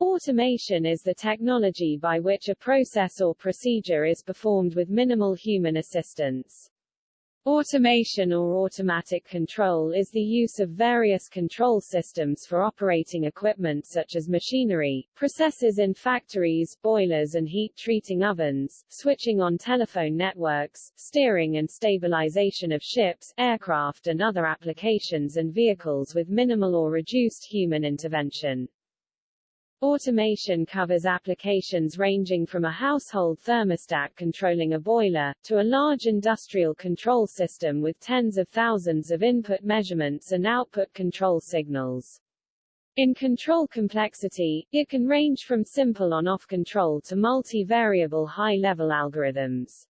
Automation is the technology by which a process or procedure is performed with minimal human assistance. Automation or automatic control is the use of various control systems for operating equipment such as machinery, processes in factories, boilers and heat-treating ovens, switching on telephone networks, steering and stabilization of ships, aircraft and other applications and vehicles with minimal or reduced human intervention. Automation covers applications ranging from a household thermostat controlling a boiler, to a large industrial control system with tens of thousands of input measurements and output control signals. In control complexity, it can range from simple on-off control to multi-variable high-level algorithms.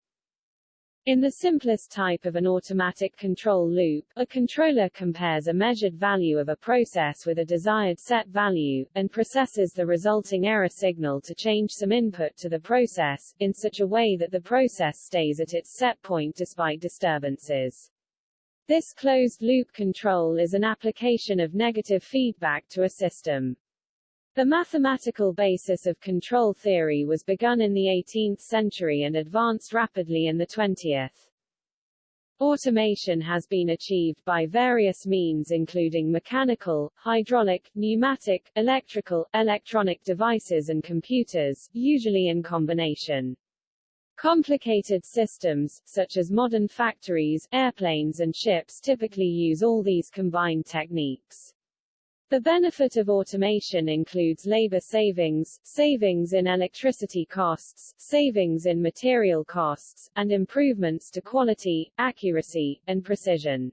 In the simplest type of an automatic control loop, a controller compares a measured value of a process with a desired set value, and processes the resulting error signal to change some input to the process, in such a way that the process stays at its set point despite disturbances. This closed-loop control is an application of negative feedback to a system. The mathematical basis of control theory was begun in the 18th century and advanced rapidly in the 20th. Automation has been achieved by various means including mechanical, hydraulic, pneumatic, electrical, electronic devices and computers, usually in combination. Complicated systems, such as modern factories, airplanes and ships typically use all these combined techniques. The benefit of automation includes labor savings, savings in electricity costs, savings in material costs, and improvements to quality, accuracy, and precision.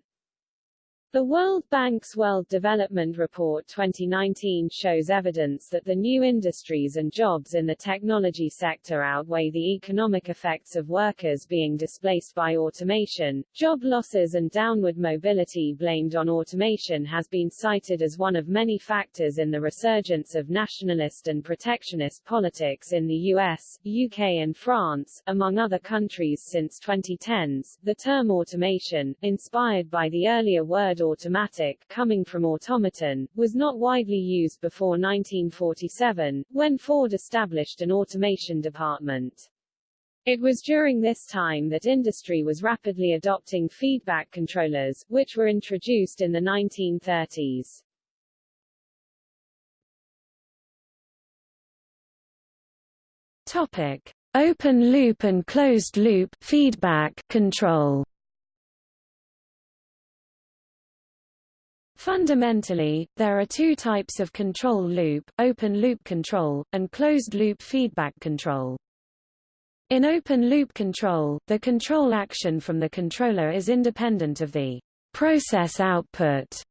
The World Bank's World Development Report 2019 shows evidence that the new industries and jobs in the technology sector outweigh the economic effects of workers being displaced by automation. Job losses and downward mobility blamed on automation has been cited as one of many factors in the resurgence of nationalist and protectionist politics in the US, UK and France, among other countries since 2010s. The term automation, inspired by the earlier word automatic, coming from automaton, was not widely used before 1947, when Ford established an automation department. It was during this time that industry was rapidly adopting feedback controllers, which were introduced in the 1930s. Topic: Open loop and closed loop feedback control. Fundamentally, there are two types of control loop, open-loop control, and closed-loop feedback control. In open-loop control, the control action from the controller is independent of the process output,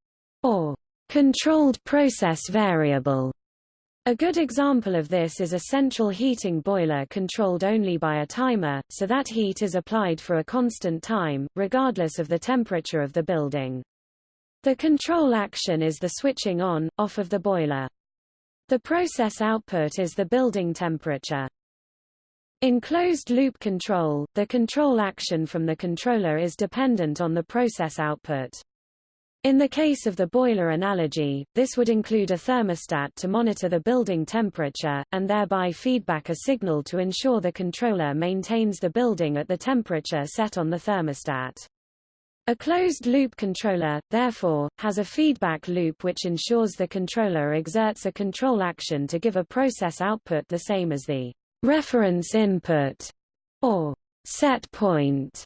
or controlled process variable. A good example of this is a central heating boiler controlled only by a timer, so that heat is applied for a constant time, regardless of the temperature of the building. The control action is the switching on, off of the boiler. The process output is the building temperature. In closed-loop control, the control action from the controller is dependent on the process output. In the case of the boiler analogy, this would include a thermostat to monitor the building temperature, and thereby feedback a signal to ensure the controller maintains the building at the temperature set on the thermostat. A closed-loop controller, therefore, has a feedback loop which ensures the controller exerts a control action to give a process output the same as the reference input, or set point.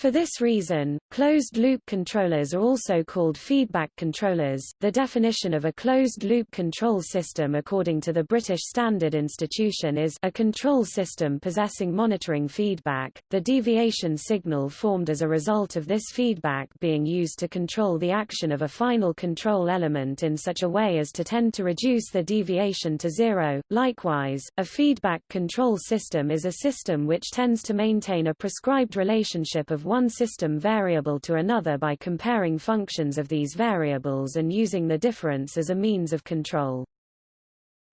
For this reason, closed-loop controllers are also called feedback controllers. The definition of a closed-loop control system according to the British Standard Institution is a control system possessing monitoring feedback, the deviation signal formed as a result of this feedback being used to control the action of a final control element in such a way as to tend to reduce the deviation to zero. Likewise, a feedback control system is a system which tends to maintain a prescribed relationship of one system variable to another by comparing functions of these variables and using the difference as a means of control.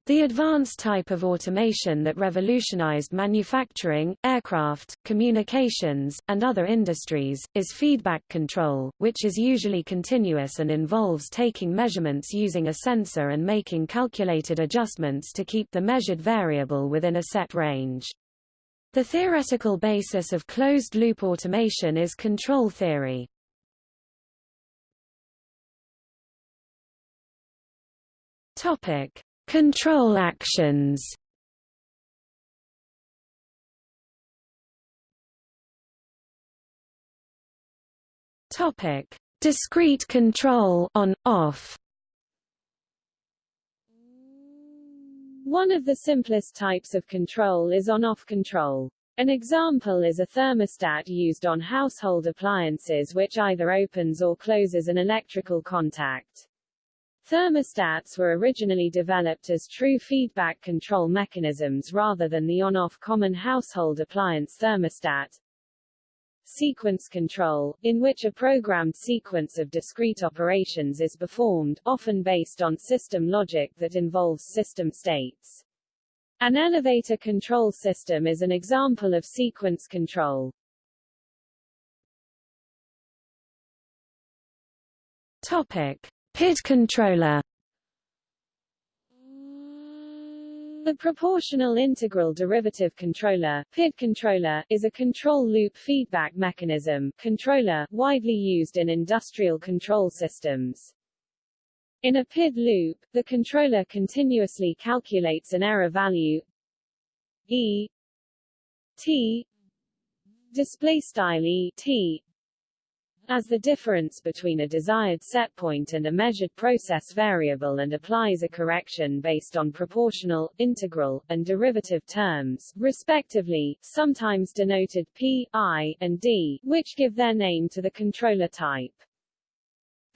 The advanced type of automation that revolutionized manufacturing, aircraft, communications, and other industries, is feedback control, which is usually continuous and involves taking measurements using a sensor and making calculated adjustments to keep the measured variable within a set range. The theoretical basis of closed-loop automation is control theory. Topic. Control actions Topic: Discrete control on off. One of the simplest types of control is on-off control. An example is a thermostat used on household appliances which either opens or closes an electrical contact. Thermostats were originally developed as true feedback control mechanisms rather than the on-off common household appliance thermostat. Sequence control, in which a programmed sequence of discrete operations is performed, often based on system logic that involves system states. An elevator control system is an example of sequence control. Topic. PID controller The proportional integral derivative controller PID controller is a control loop feedback mechanism controller widely used in industrial control systems. In a PID loop, the controller continuously calculates an error value E T display style E T as the difference between a desired setpoint and a measured process variable and applies a correction based on proportional, integral, and derivative terms, respectively, sometimes denoted p, i, and d, which give their name to the controller type.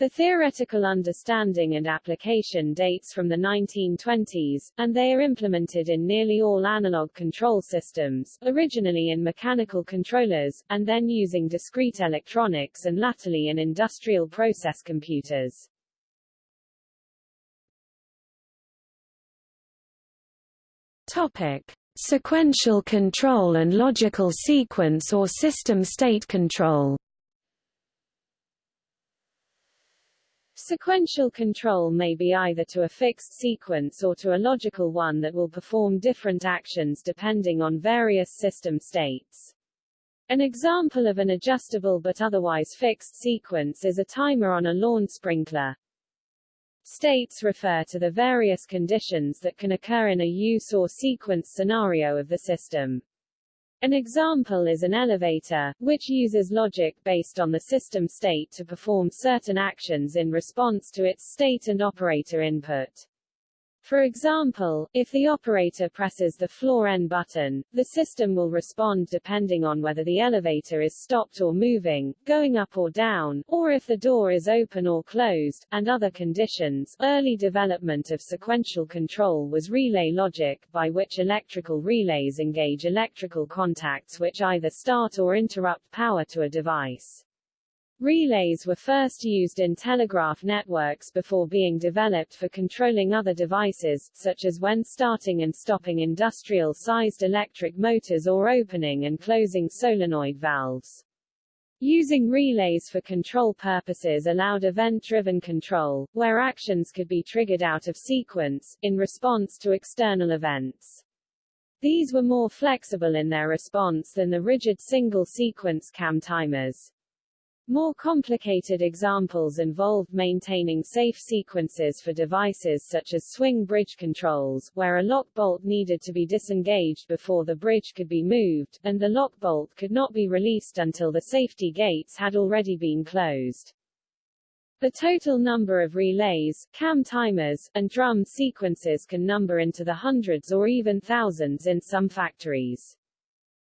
The theoretical understanding and application dates from the 1920s, and they are implemented in nearly all analog control systems, originally in mechanical controllers, and then using discrete electronics and latterly in industrial process computers. Topic. Sequential control and logical sequence or system state control Sequential control may be either to a fixed sequence or to a logical one that will perform different actions depending on various system states. An example of an adjustable but otherwise fixed sequence is a timer on a lawn sprinkler. States refer to the various conditions that can occur in a use or sequence scenario of the system. An example is an elevator, which uses logic based on the system state to perform certain actions in response to its state and operator input. For example, if the operator presses the floor N button, the system will respond depending on whether the elevator is stopped or moving, going up or down, or if the door is open or closed, and other conditions. Early development of sequential control was relay logic, by which electrical relays engage electrical contacts which either start or interrupt power to a device. Relays were first used in telegraph networks before being developed for controlling other devices, such as when starting and stopping industrial-sized electric motors or opening and closing solenoid valves. Using relays for control purposes allowed event-driven control, where actions could be triggered out of sequence, in response to external events. These were more flexible in their response than the rigid single-sequence CAM timers. More complicated examples involved maintaining safe sequences for devices such as swing bridge controls, where a lock bolt needed to be disengaged before the bridge could be moved, and the lock bolt could not be released until the safety gates had already been closed. The total number of relays, cam timers, and drum sequences can number into the hundreds or even thousands in some factories.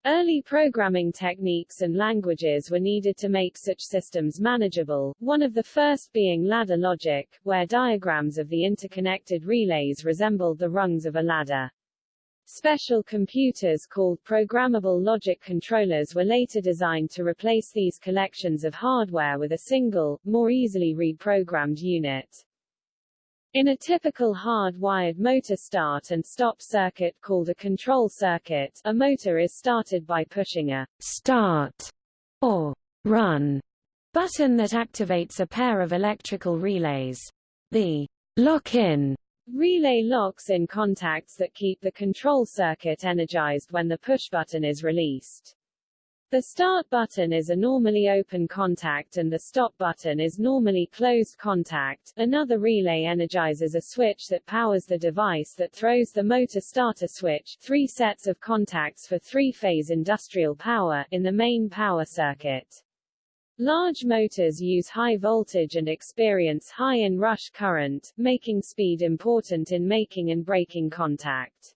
Early programming techniques and languages were needed to make such systems manageable, one of the first being ladder logic, where diagrams of the interconnected relays resembled the rungs of a ladder. Special computers called programmable logic controllers were later designed to replace these collections of hardware with a single, more easily reprogrammed unit. In a typical hard-wired motor start and stop circuit called a control circuit, a motor is started by pushing a start or run button that activates a pair of electrical relays. The lock-in relay locks in contacts that keep the control circuit energized when the push button is released. The start button is a normally open contact and the stop button is normally closed contact. Another relay energizes a switch that powers the device that throws the motor starter switch three sets of contacts for three-phase industrial power in the main power circuit. Large motors use high voltage and experience high in-rush current, making speed important in making and breaking contact.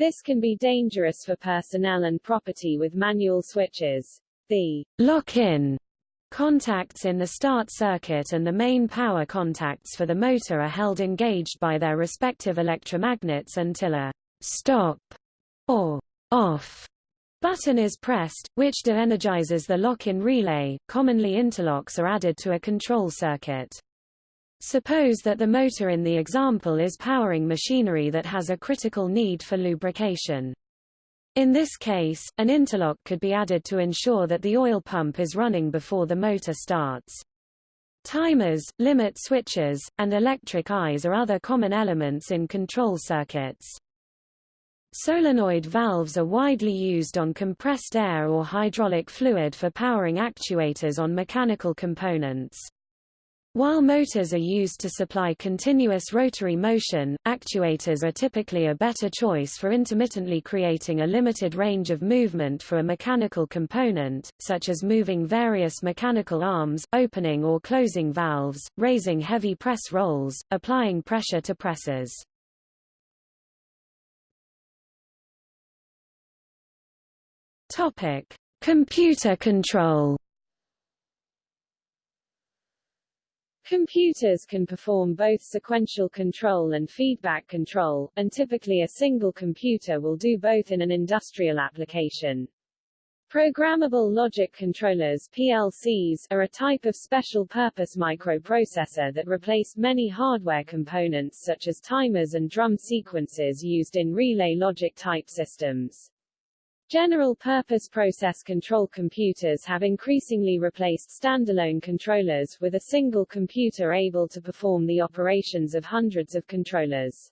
This can be dangerous for personnel and property with manual switches. The lock-in contacts in the start circuit and the main power contacts for the motor are held engaged by their respective electromagnets until a stop or off button is pressed, which de-energizes the lock-in relay. Commonly interlocks are added to a control circuit. Suppose that the motor in the example is powering machinery that has a critical need for lubrication. In this case, an interlock could be added to ensure that the oil pump is running before the motor starts. Timers, limit switches, and electric eyes are other common elements in control circuits. Solenoid valves are widely used on compressed air or hydraulic fluid for powering actuators on mechanical components. While motors are used to supply continuous rotary motion, actuators are typically a better choice for intermittently creating a limited range of movement for a mechanical component, such as moving various mechanical arms, opening or closing valves, raising heavy press rolls, applying pressure to presses. Computer control. Computers can perform both sequential control and feedback control, and typically a single computer will do both in an industrial application. Programmable logic controllers PLCs are a type of special-purpose microprocessor that replace many hardware components such as timers and drum sequences used in relay logic type systems. General-purpose process control computers have increasingly replaced standalone controllers, with a single computer able to perform the operations of hundreds of controllers.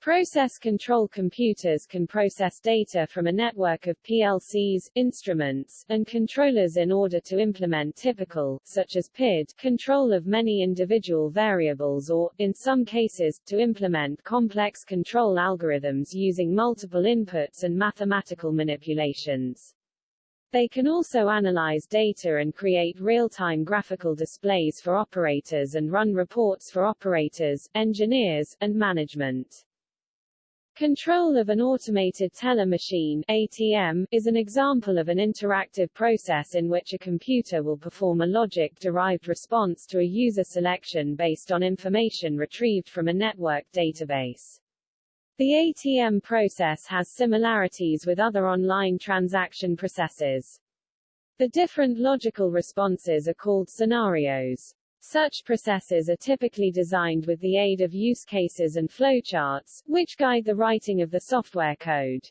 Process control computers can process data from a network of PLCs, instruments, and controllers in order to implement typical, such as PID, control of many individual variables or, in some cases, to implement complex control algorithms using multiple inputs and mathematical manipulations. They can also analyze data and create real-time graphical displays for operators and run reports for operators, engineers, and management. Control of an automated teller machine ATM, is an example of an interactive process in which a computer will perform a logic-derived response to a user selection based on information retrieved from a network database. The ATM process has similarities with other online transaction processes. The different logical responses are called scenarios. Such processes are typically designed with the aid of use cases and flowcharts, which guide the writing of the software code.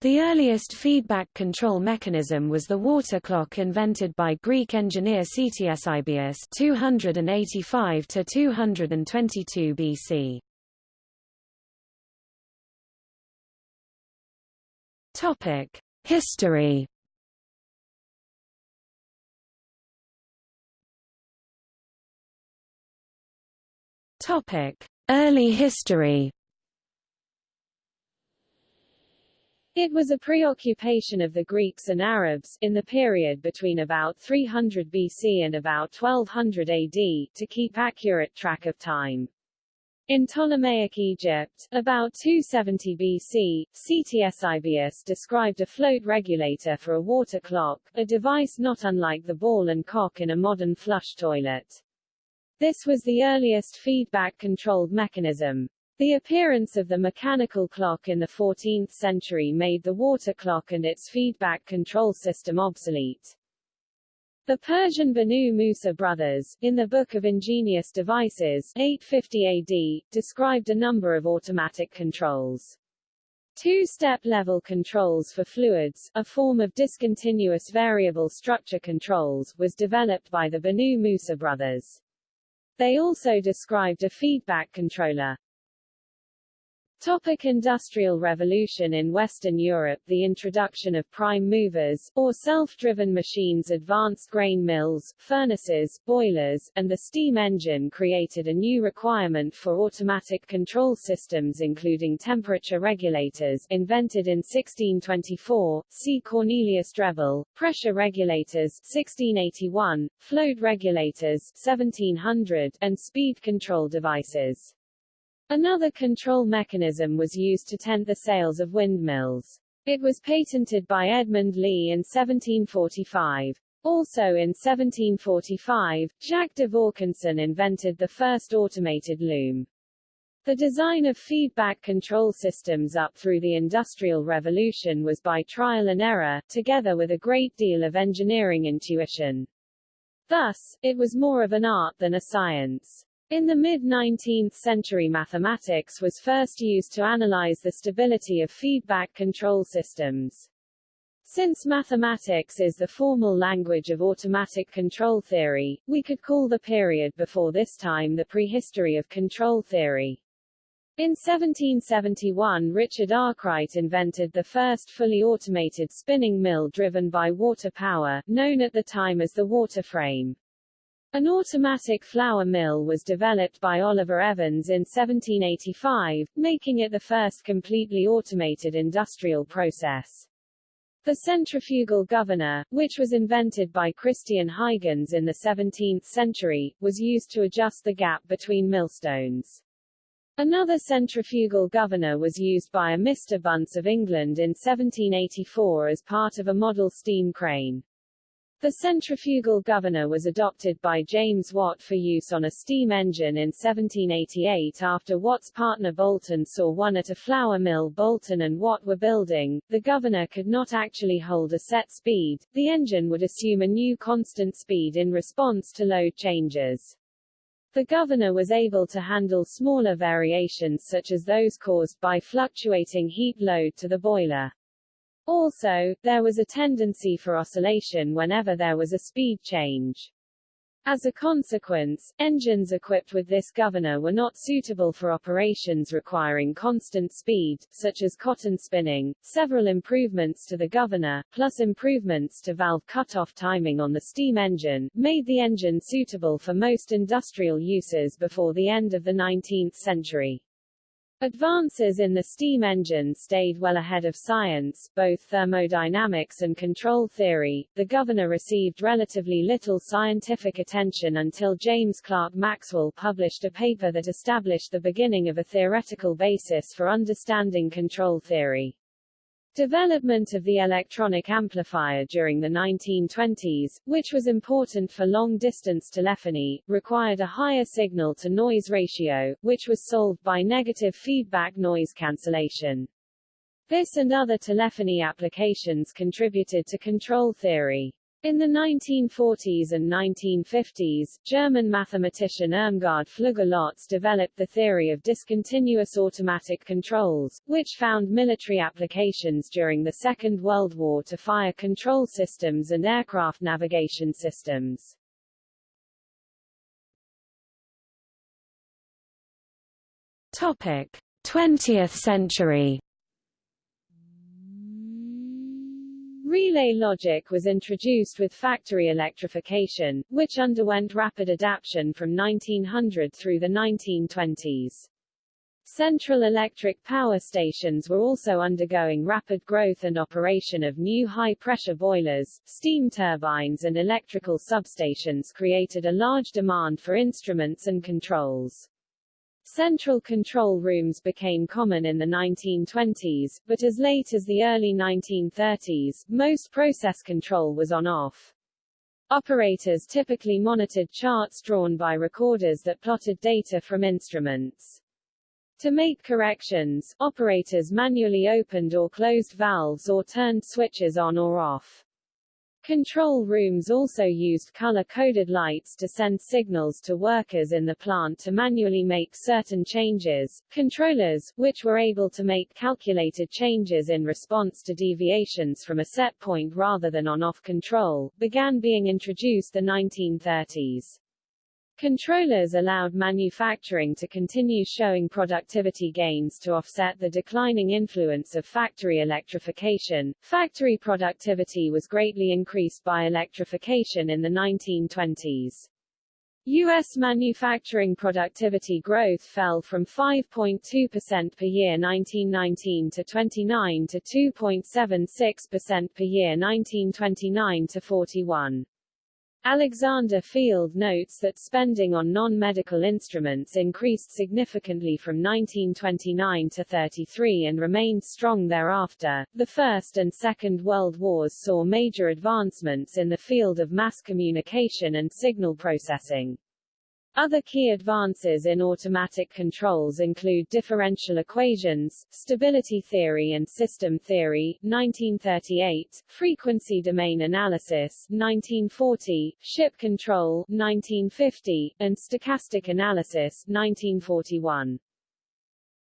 The earliest feedback control mechanism was the water clock invented by Greek engineer Ctesibius 285 to 222 BC. Topic: History Topic: Early history. It was a preoccupation of the Greeks and Arabs, in the period between about 300 BC and about 1200 AD, to keep accurate track of time. In Ptolemaic Egypt, about 270 BC, Ctesibius described a float regulator for a water clock, a device not unlike the ball and cock in a modern flush toilet. This was the earliest feedback-controlled mechanism. The appearance of the mechanical clock in the 14th century made the water clock and its feedback control system obsolete. The Persian Banu Musa brothers, in the Book of Ingenious Devices 850 AD, described a number of automatic controls. Two-step level controls for fluids, a form of discontinuous variable structure controls, was developed by the Banu Musa brothers. They also described a feedback controller, Topic Industrial Revolution In Western Europe the introduction of prime movers, or self-driven machines advanced grain mills, furnaces, boilers, and the steam engine created a new requirement for automatic control systems including temperature regulators invented in 1624, see Cornelius Drebbel, pressure regulators 1681, float regulators 1700, and speed control devices. Another control mechanism was used to tent the sails of windmills. It was patented by Edmund Lee in 1745. Also in 1745, Jacques de Vaucanson invented the first automated loom. The design of feedback control systems up through the Industrial Revolution was by trial and error, together with a great deal of engineering intuition. Thus, it was more of an art than a science. In the mid-19th century mathematics was first used to analyze the stability of feedback control systems. Since mathematics is the formal language of automatic control theory, we could call the period before this time the prehistory of control theory. In 1771 Richard Arkwright invented the first fully automated spinning mill driven by water power, known at the time as the water frame. An automatic flour mill was developed by Oliver Evans in 1785, making it the first completely automated industrial process. The centrifugal governor, which was invented by Christian Huygens in the 17th century, was used to adjust the gap between millstones. Another centrifugal governor was used by a Mr. Bunce of England in 1784 as part of a model steam crane. The centrifugal governor was adopted by James Watt for use on a steam engine in 1788 after Watt's partner Boulton saw one at a flour mill Boulton and Watt were building. The governor could not actually hold a set speed, the engine would assume a new constant speed in response to load changes. The governor was able to handle smaller variations such as those caused by fluctuating heat load to the boiler. Also, there was a tendency for oscillation whenever there was a speed change. As a consequence, engines equipped with this governor were not suitable for operations requiring constant speed, such as cotton spinning. Several improvements to the governor, plus improvements to valve cutoff timing on the steam engine, made the engine suitable for most industrial uses before the end of the 19th century. Advances in the steam engine stayed well ahead of science, both thermodynamics and control theory. The governor received relatively little scientific attention until James Clerk Maxwell published a paper that established the beginning of a theoretical basis for understanding control theory. Development of the electronic amplifier during the 1920s, which was important for long-distance telephony, required a higher signal-to-noise ratio, which was solved by negative feedback noise cancellation. This and other telephony applications contributed to control theory. In the 1940s and 1950s, German mathematician Irmgard Flügge-Lotz developed the theory of discontinuous automatic controls, which found military applications during the Second World War to fire control systems and aircraft navigation systems. Topic: 20th century Relay logic was introduced with factory electrification, which underwent rapid adaptation from 1900 through the 1920s. Central electric power stations were also undergoing rapid growth and operation of new high-pressure boilers, steam turbines and electrical substations created a large demand for instruments and controls. Central control rooms became common in the 1920s, but as late as the early 1930s, most process control was on-off. Operators typically monitored charts drawn by recorders that plotted data from instruments. To make corrections, operators manually opened or closed valves or turned switches on or off. Control rooms also used color-coded lights to send signals to workers in the plant to manually make certain changes. Controllers, which were able to make calculated changes in response to deviations from a set point rather than on-off control, began being introduced the 1930s. Controllers allowed manufacturing to continue showing productivity gains to offset the declining influence of factory electrification. Factory productivity was greatly increased by electrification in the 1920s. U.S. manufacturing productivity growth fell from 5.2% per year 1919 to 29 to 2.76% per year 1929 to 41. Alexander Field notes that spending on non-medical instruments increased significantly from 1929 to 33 and remained strong thereafter. The First and Second World Wars saw major advancements in the field of mass communication and signal processing. Other key advances in automatic controls include differential equations, stability theory and system theory 1938, frequency domain analysis 1940, ship control 1950, and stochastic analysis 1941.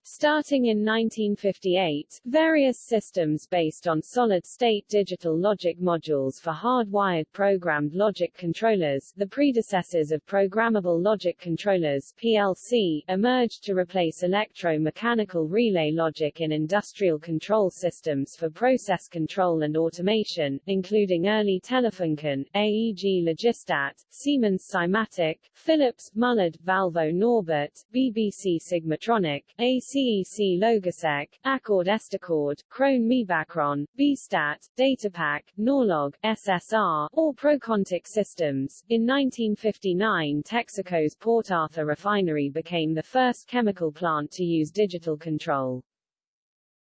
Starting in 1958, various systems based on solid-state digital logic modules for hard-wired programmed logic controllers the predecessors of programmable logic controllers PLC, emerged to replace electro-mechanical relay logic in industrial control systems for process control and automation, including early Telefunken, AEG Logistat, Siemens Simatic, Philips, Mullard, Valvo Norbit, BBC Sigmatronic, AC CEC Logosec, Accord Estacord, Krone Mibakron, Bistat, Datapac, Norlog, SSR, or Procontic Systems. In 1959 Texaco's Port Arthur refinery became the first chemical plant to use digital control.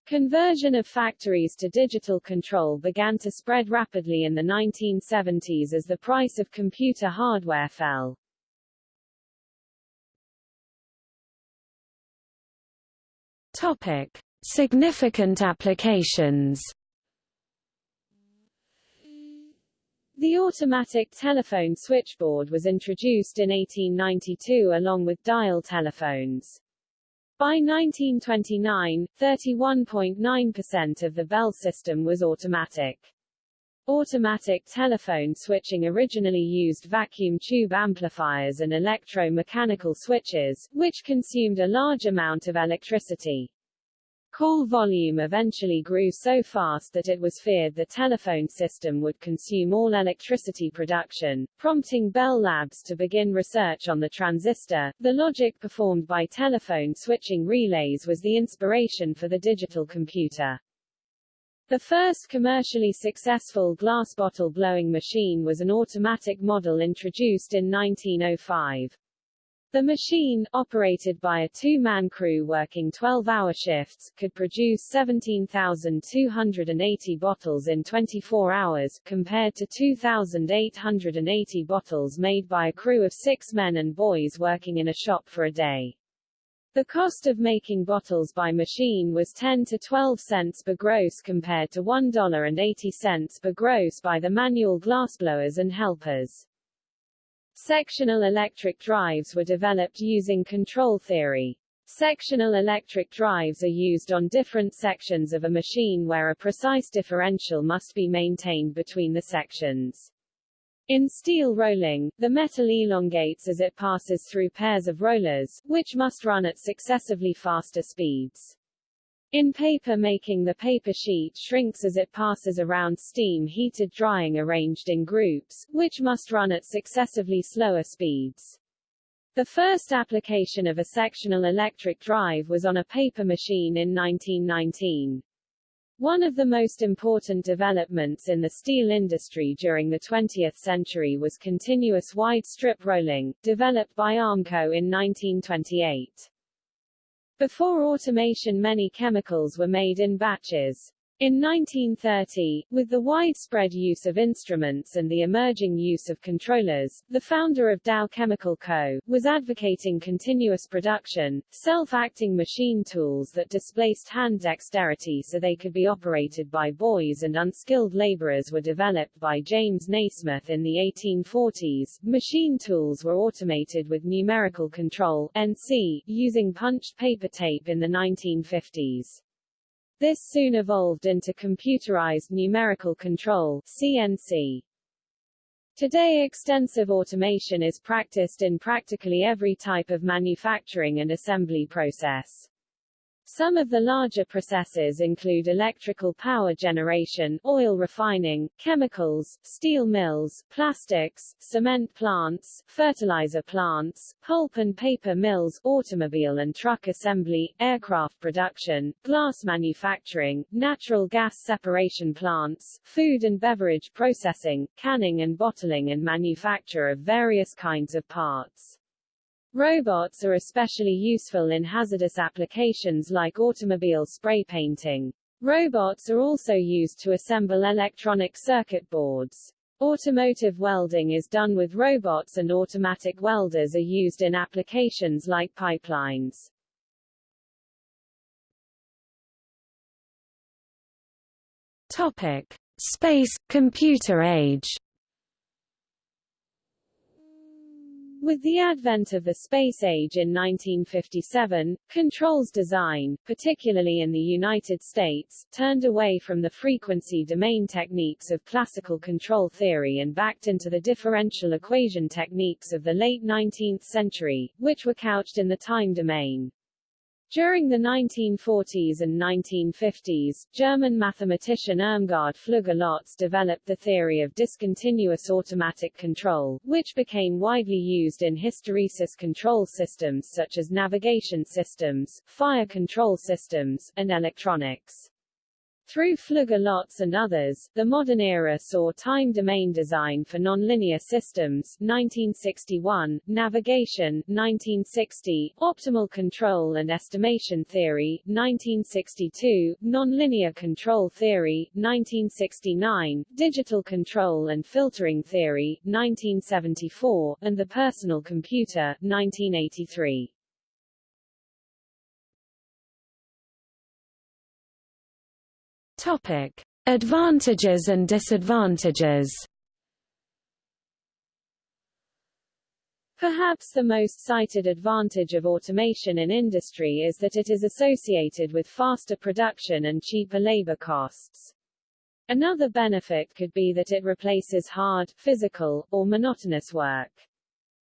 Conversion of factories to digital control began to spread rapidly in the 1970s as the price of computer hardware fell. Topic: Significant applications. The automatic telephone switchboard was introduced in 1892 along with dial telephones. By 1929, 31.9% of the Bell system was automatic. Automatic telephone switching originally used vacuum tube amplifiers and electro-mechanical switches, which consumed a large amount of electricity. Call volume eventually grew so fast that it was feared the telephone system would consume all electricity production, prompting Bell Labs to begin research on the transistor. The logic performed by telephone switching relays was the inspiration for the digital computer. The first commercially successful glass bottle blowing machine was an automatic model introduced in 1905. The machine, operated by a two-man crew working 12-hour shifts, could produce 17,280 bottles in 24 hours, compared to 2,880 bottles made by a crew of six men and boys working in a shop for a day. The cost of making bottles by machine was 10 to 12 cents per gross compared to $1.80 per gross by the manual glassblowers and helpers. Sectional electric drives were developed using control theory. Sectional electric drives are used on different sections of a machine where a precise differential must be maintained between the sections. In steel rolling, the metal elongates as it passes through pairs of rollers, which must run at successively faster speeds. In paper making the paper sheet shrinks as it passes around steam-heated drying arranged in groups, which must run at successively slower speeds. The first application of a sectional electric drive was on a paper machine in 1919. One of the most important developments in the steel industry during the 20th century was continuous wide strip rolling, developed by Armco in 1928. Before automation many chemicals were made in batches. In 1930, with the widespread use of instruments and the emerging use of controllers, the founder of Dow Chemical Co. was advocating continuous production, self-acting machine tools that displaced hand dexterity so they could be operated by boys and unskilled laborers were developed by James Nasmyth in the 1840s. Machine tools were automated with numerical control NC, using punched paper tape in the 1950s. This soon evolved into computerized numerical control CNC. Today extensive automation is practiced in practically every type of manufacturing and assembly process. Some of the larger processes include electrical power generation, oil refining, chemicals, steel mills, plastics, cement plants, fertilizer plants, pulp and paper mills, automobile and truck assembly, aircraft production, glass manufacturing, natural gas separation plants, food and beverage processing, canning and bottling and manufacture of various kinds of parts. Robots are especially useful in hazardous applications like automobile spray painting. Robots are also used to assemble electronic circuit boards. Automotive welding is done with robots and automatic welders are used in applications like pipelines. Topic: Space computer age. With the advent of the space age in 1957, controls design, particularly in the United States, turned away from the frequency domain techniques of classical control theory and backed into the differential equation techniques of the late 19th century, which were couched in the time domain. During the 1940s and 1950s, German mathematician Irmgard Flügge-Lotz developed the theory of discontinuous automatic control, which became widely used in hysteresis control systems such as navigation systems, fire control systems, and electronics. Through Flügge-Lotz and others, the modern era saw time domain design for nonlinear systems 1961, navigation 1960, optimal control and estimation theory 1962, nonlinear control theory 1969, digital control and filtering theory 1974, and the personal computer 1983. Topic: Advantages and disadvantages. Perhaps the most cited advantage of automation in industry is that it is associated with faster production and cheaper labor costs. Another benefit could be that it replaces hard, physical, or monotonous work.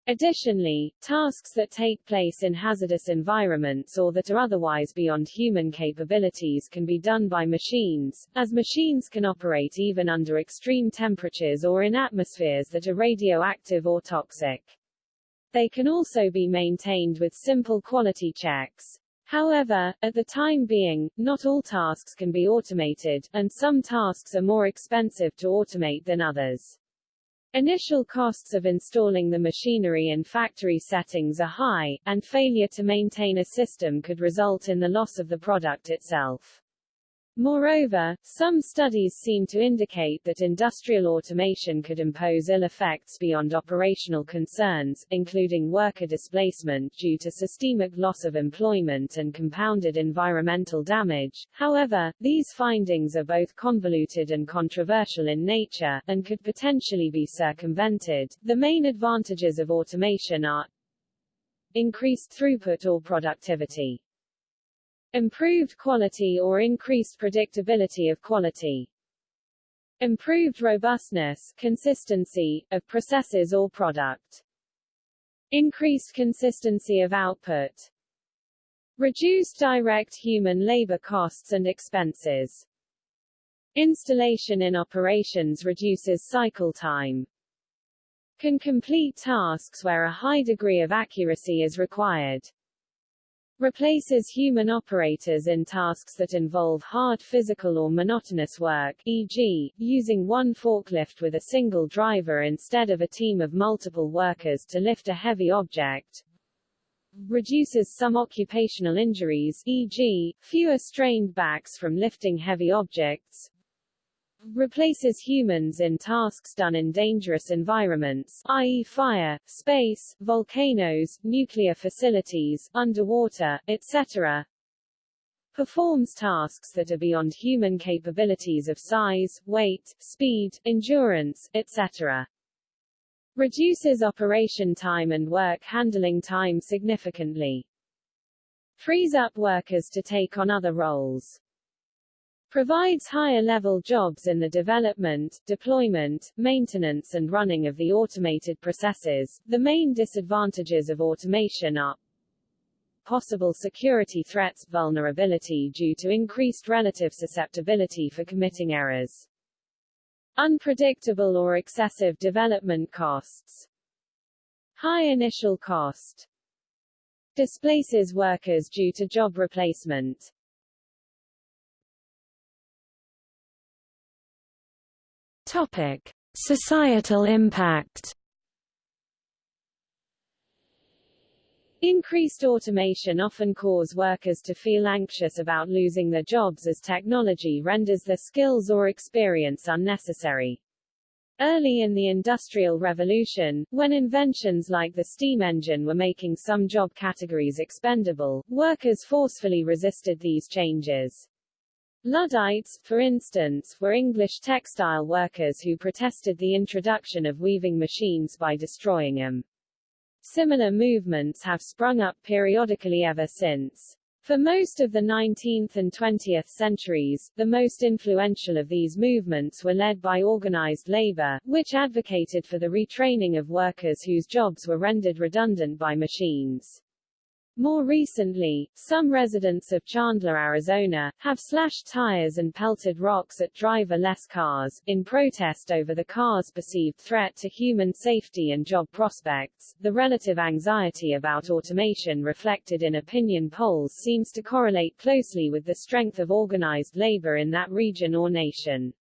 Additionally, tasks that take place in hazardous environments or that are otherwise beyond human capabilities can be done by machines, as machines can operate even under extreme temperatures or in atmospheres that are radioactive or toxic. They can also be maintained with simple quality checks. However, at the time being, not all tasks can be automated, and some tasks are more expensive to automate than others. Initial costs of installing the machinery in factory settings are high, and failure to maintain a system could result in the loss of the product itself. Moreover, some studies seem to indicate that industrial automation could impose ill effects beyond operational concerns, including worker displacement due to systemic loss of employment and compounded environmental damage. However, these findings are both convoluted and controversial in nature, and could potentially be circumvented. The main advantages of automation are increased throughput or productivity Improved quality or increased predictability of quality. Improved robustness consistency, of processes or product. Increased consistency of output. Reduced direct human labor costs and expenses. Installation in operations reduces cycle time. Can complete tasks where a high degree of accuracy is required replaces human operators in tasks that involve hard physical or monotonous work e.g., using one forklift with a single driver instead of a team of multiple workers to lift a heavy object. reduces some occupational injuries e.g., fewer strained backs from lifting heavy objects, replaces humans in tasks done in dangerous environments, i.e. fire, space, volcanoes, nuclear facilities, underwater, etc., performs tasks that are beyond human capabilities of size, weight, speed, endurance, etc reduces operation time and work handling time significantly. Frees up workers to take on other roles. Provides higher-level jobs in the development, deployment, maintenance and running of the automated processes. The main disadvantages of automation are possible security threats, vulnerability due to increased relative susceptibility for committing errors, Unpredictable or excessive development costs. High initial cost. Displaces workers due to job replacement. Topic: Societal impact. Increased automation often cause workers to feel anxious about losing their jobs as technology renders their skills or experience unnecessary. Early in the Industrial Revolution, when inventions like the steam engine were making some job categories expendable, workers forcefully resisted these changes. Luddites, for instance, were English textile workers who protested the introduction of weaving machines by destroying them. Similar movements have sprung up periodically ever since. For most of the 19th and 20th centuries, the most influential of these movements were led by organized labor, which advocated for the retraining of workers whose jobs were rendered redundant by machines. More recently, some residents of Chandler, Arizona, have slashed tires and pelted rocks at driver-less cars, in protest over the car's perceived threat to human safety and job prospects. The relative anxiety about automation reflected in opinion polls seems to correlate closely with the strength of organized labor in that region or nation.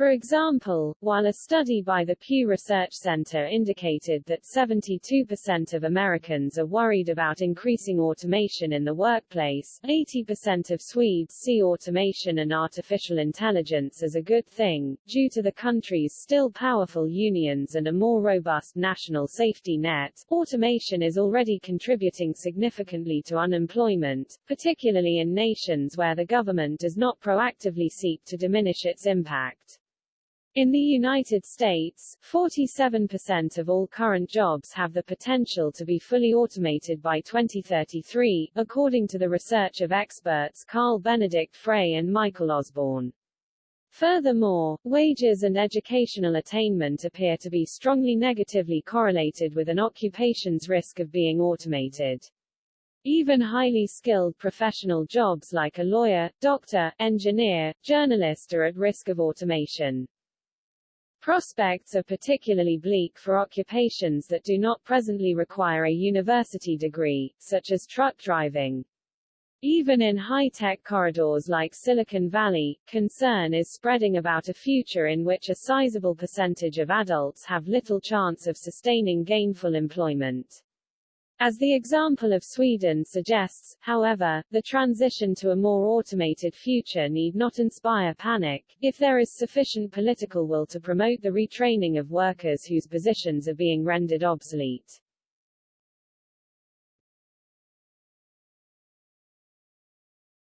For example, while a study by the Pew Research Center indicated that 72% of Americans are worried about increasing automation in the workplace, 80% of Swedes see automation and artificial intelligence as a good thing. Due to the country's still powerful unions and a more robust national safety net, automation is already contributing significantly to unemployment, particularly in nations where the government does not proactively seek to diminish its impact. In the United States, 47% of all current jobs have the potential to be fully automated by 2033, according to the research of experts Carl Benedikt Frey and Michael Osborne. Furthermore, wages and educational attainment appear to be strongly negatively correlated with an occupation's risk of being automated. Even highly skilled professional jobs like a lawyer, doctor, engineer, journalist are at risk of automation. Prospects are particularly bleak for occupations that do not presently require a university degree, such as truck driving. Even in high-tech corridors like Silicon Valley, concern is spreading about a future in which a sizable percentage of adults have little chance of sustaining gainful employment. As the example of Sweden suggests, however, the transition to a more automated future need not inspire panic, if there is sufficient political will to promote the retraining of workers whose positions are being rendered obsolete.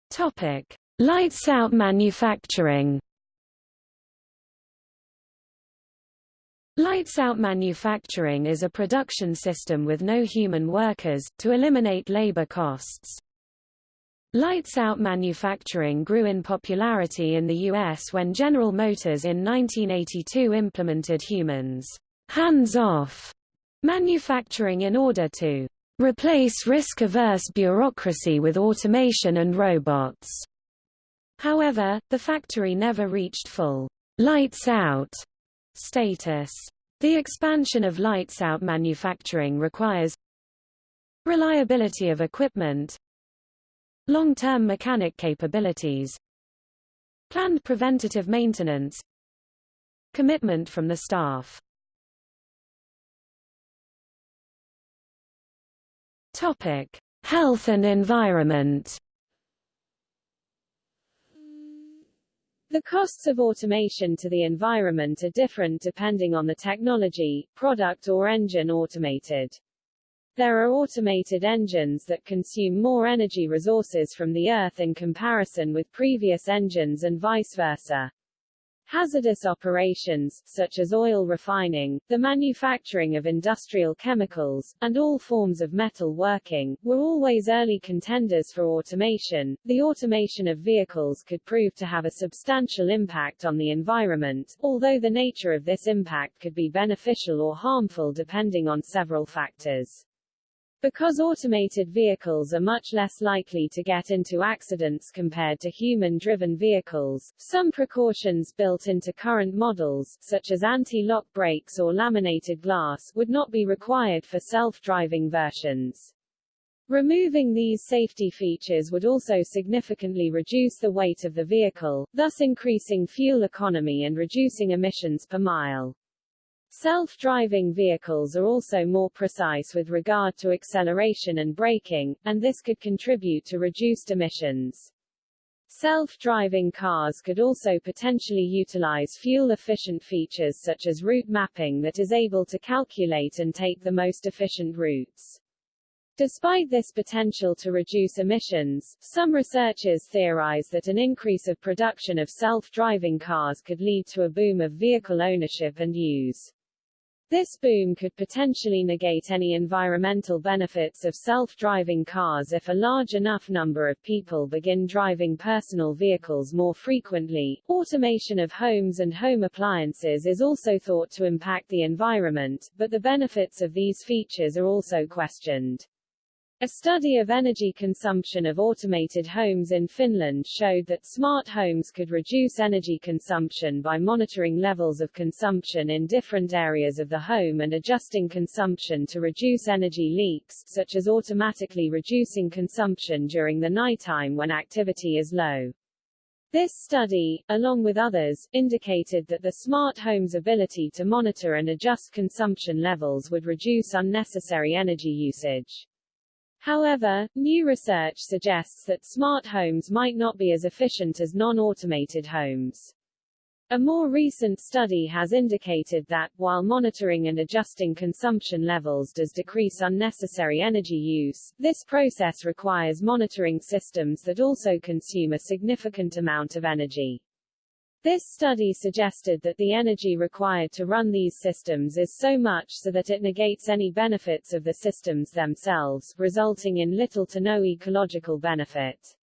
Topic. Lights out manufacturing Lights-out manufacturing is a production system with no human workers, to eliminate labor costs. Lights-out manufacturing grew in popularity in the U.S. when General Motors in 1982 implemented humans hands-off manufacturing in order to replace risk-averse bureaucracy with automation and robots. However, the factory never reached full lights-out Status. The expansion of lights-out manufacturing requires reliability of equipment, long-term mechanic capabilities, planned preventative maintenance, commitment from the staff. Topic: Health and environment. The costs of automation to the environment are different depending on the technology, product or engine automated. There are automated engines that consume more energy resources from the Earth in comparison with previous engines and vice versa. Hazardous operations, such as oil refining, the manufacturing of industrial chemicals, and all forms of metal working, were always early contenders for automation. The automation of vehicles could prove to have a substantial impact on the environment, although the nature of this impact could be beneficial or harmful depending on several factors. Because automated vehicles are much less likely to get into accidents compared to human-driven vehicles, some precautions built into current models, such as anti-lock brakes or laminated glass, would not be required for self-driving versions. Removing these safety features would also significantly reduce the weight of the vehicle, thus increasing fuel economy and reducing emissions per mile. Self-driving vehicles are also more precise with regard to acceleration and braking, and this could contribute to reduced emissions. Self-driving cars could also potentially utilize fuel-efficient features such as route mapping that is able to calculate and take the most efficient routes. Despite this potential to reduce emissions, some researchers theorize that an increase of production of self-driving cars could lead to a boom of vehicle ownership and use. This boom could potentially negate any environmental benefits of self-driving cars if a large enough number of people begin driving personal vehicles more frequently. Automation of homes and home appliances is also thought to impact the environment, but the benefits of these features are also questioned. A study of energy consumption of automated homes in Finland showed that smart homes could reduce energy consumption by monitoring levels of consumption in different areas of the home and adjusting consumption to reduce energy leaks, such as automatically reducing consumption during the nighttime when activity is low. This study, along with others, indicated that the smart home's ability to monitor and adjust consumption levels would reduce unnecessary energy usage. However, new research suggests that smart homes might not be as efficient as non-automated homes. A more recent study has indicated that, while monitoring and adjusting consumption levels does decrease unnecessary energy use, this process requires monitoring systems that also consume a significant amount of energy. This study suggested that the energy required to run these systems is so much so that it negates any benefits of the systems themselves, resulting in little to no ecological benefit.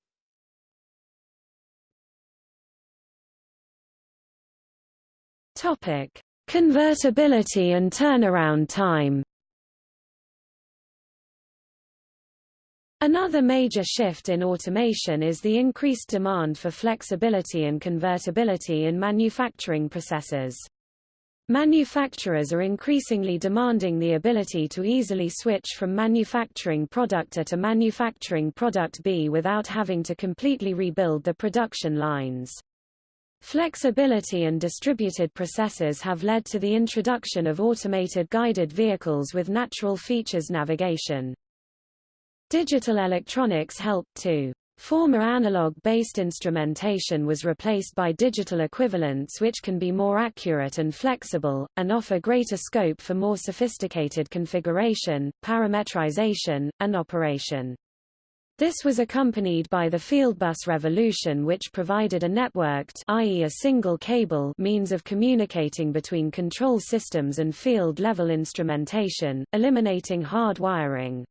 Topic: Convertibility and turnaround time. Another major shift in automation is the increased demand for flexibility and convertibility in manufacturing processes. Manufacturers are increasingly demanding the ability to easily switch from manufacturing product A to manufacturing product B without having to completely rebuild the production lines. Flexibility and distributed processes have led to the introduction of automated guided vehicles with natural features navigation. Digital electronics helped too. Former analog-based instrumentation was replaced by digital equivalents which can be more accurate and flexible, and offer greater scope for more sophisticated configuration, parametrization, and operation. This was accompanied by the fieldbus revolution which provided a networked i.e. a single cable means of communicating between control systems and field-level instrumentation, eliminating hard wiring.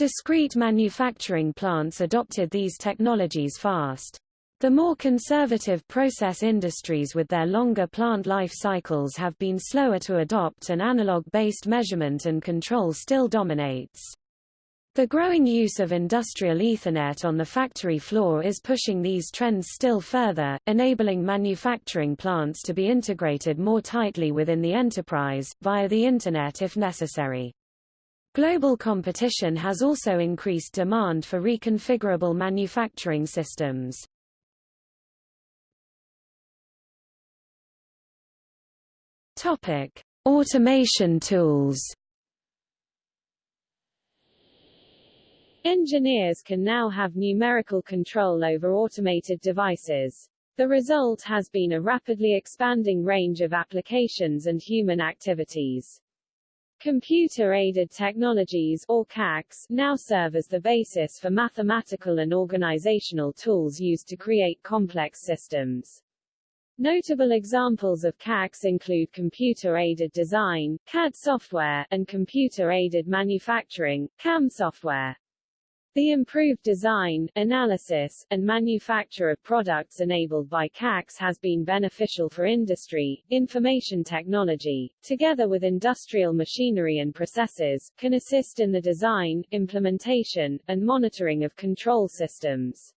Discrete manufacturing plants adopted these technologies fast. The more conservative process industries with their longer plant life cycles have been slower to adopt and analog-based measurement and control still dominates. The growing use of industrial Ethernet on the factory floor is pushing these trends still further, enabling manufacturing plants to be integrated more tightly within the enterprise, via the Internet if necessary. Global competition has also increased demand for reconfigurable manufacturing systems. Topic: Automation tools. Engineers can now have numerical control over automated devices. The result has been a rapidly expanding range of applications and human activities. Computer-aided technologies or CACs, now serve as the basis for mathematical and organizational tools used to create complex systems. Notable examples of CACs include computer-aided design, CAD software, and computer-aided manufacturing, CAM software. The improved design, analysis, and manufacture of products enabled by CACs has been beneficial for industry. Information technology, together with industrial machinery and processes, can assist in the design, implementation, and monitoring of control systems.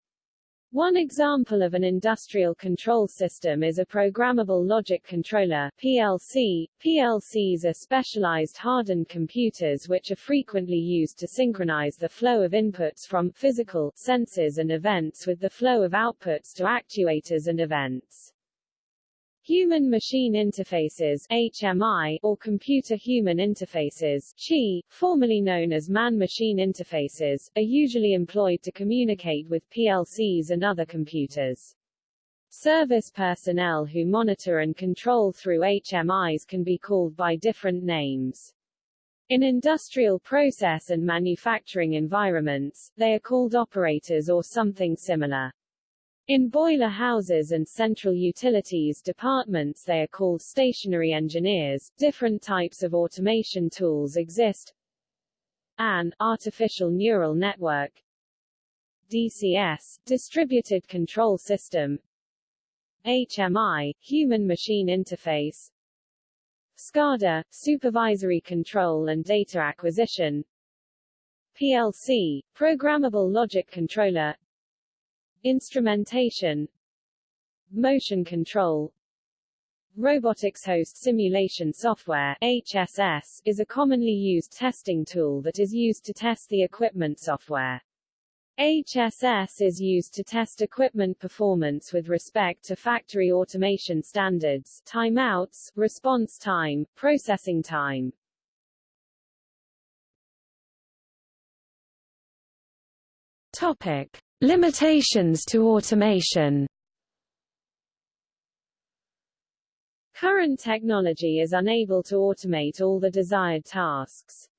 One example of an industrial control system is a programmable logic controller PLC. PLCs are specialized hardened computers which are frequently used to synchronize the flow of inputs from physical sensors and events with the flow of outputs to actuators and events. Human-machine interfaces HMI, or computer-human interfaces CHI, formerly known as man-machine interfaces, are usually employed to communicate with PLCs and other computers. Service personnel who monitor and control through HMIs can be called by different names. In industrial process and manufacturing environments, they are called operators or something similar. In boiler houses and central utilities departments they are called stationary engineers. Different types of automation tools exist. AN, artificial neural network. DCS, distributed control system. HMI, human-machine interface. SCADA, supervisory control and data acquisition. PLC, programmable logic controller Instrumentation Motion control Robotics Host Simulation Software HSS, is a commonly used testing tool that is used to test the equipment software. HSS is used to test equipment performance with respect to factory automation standards, timeouts, response time, processing time. Topic: Limitations to automation Current technology is unable to automate all the desired tasks.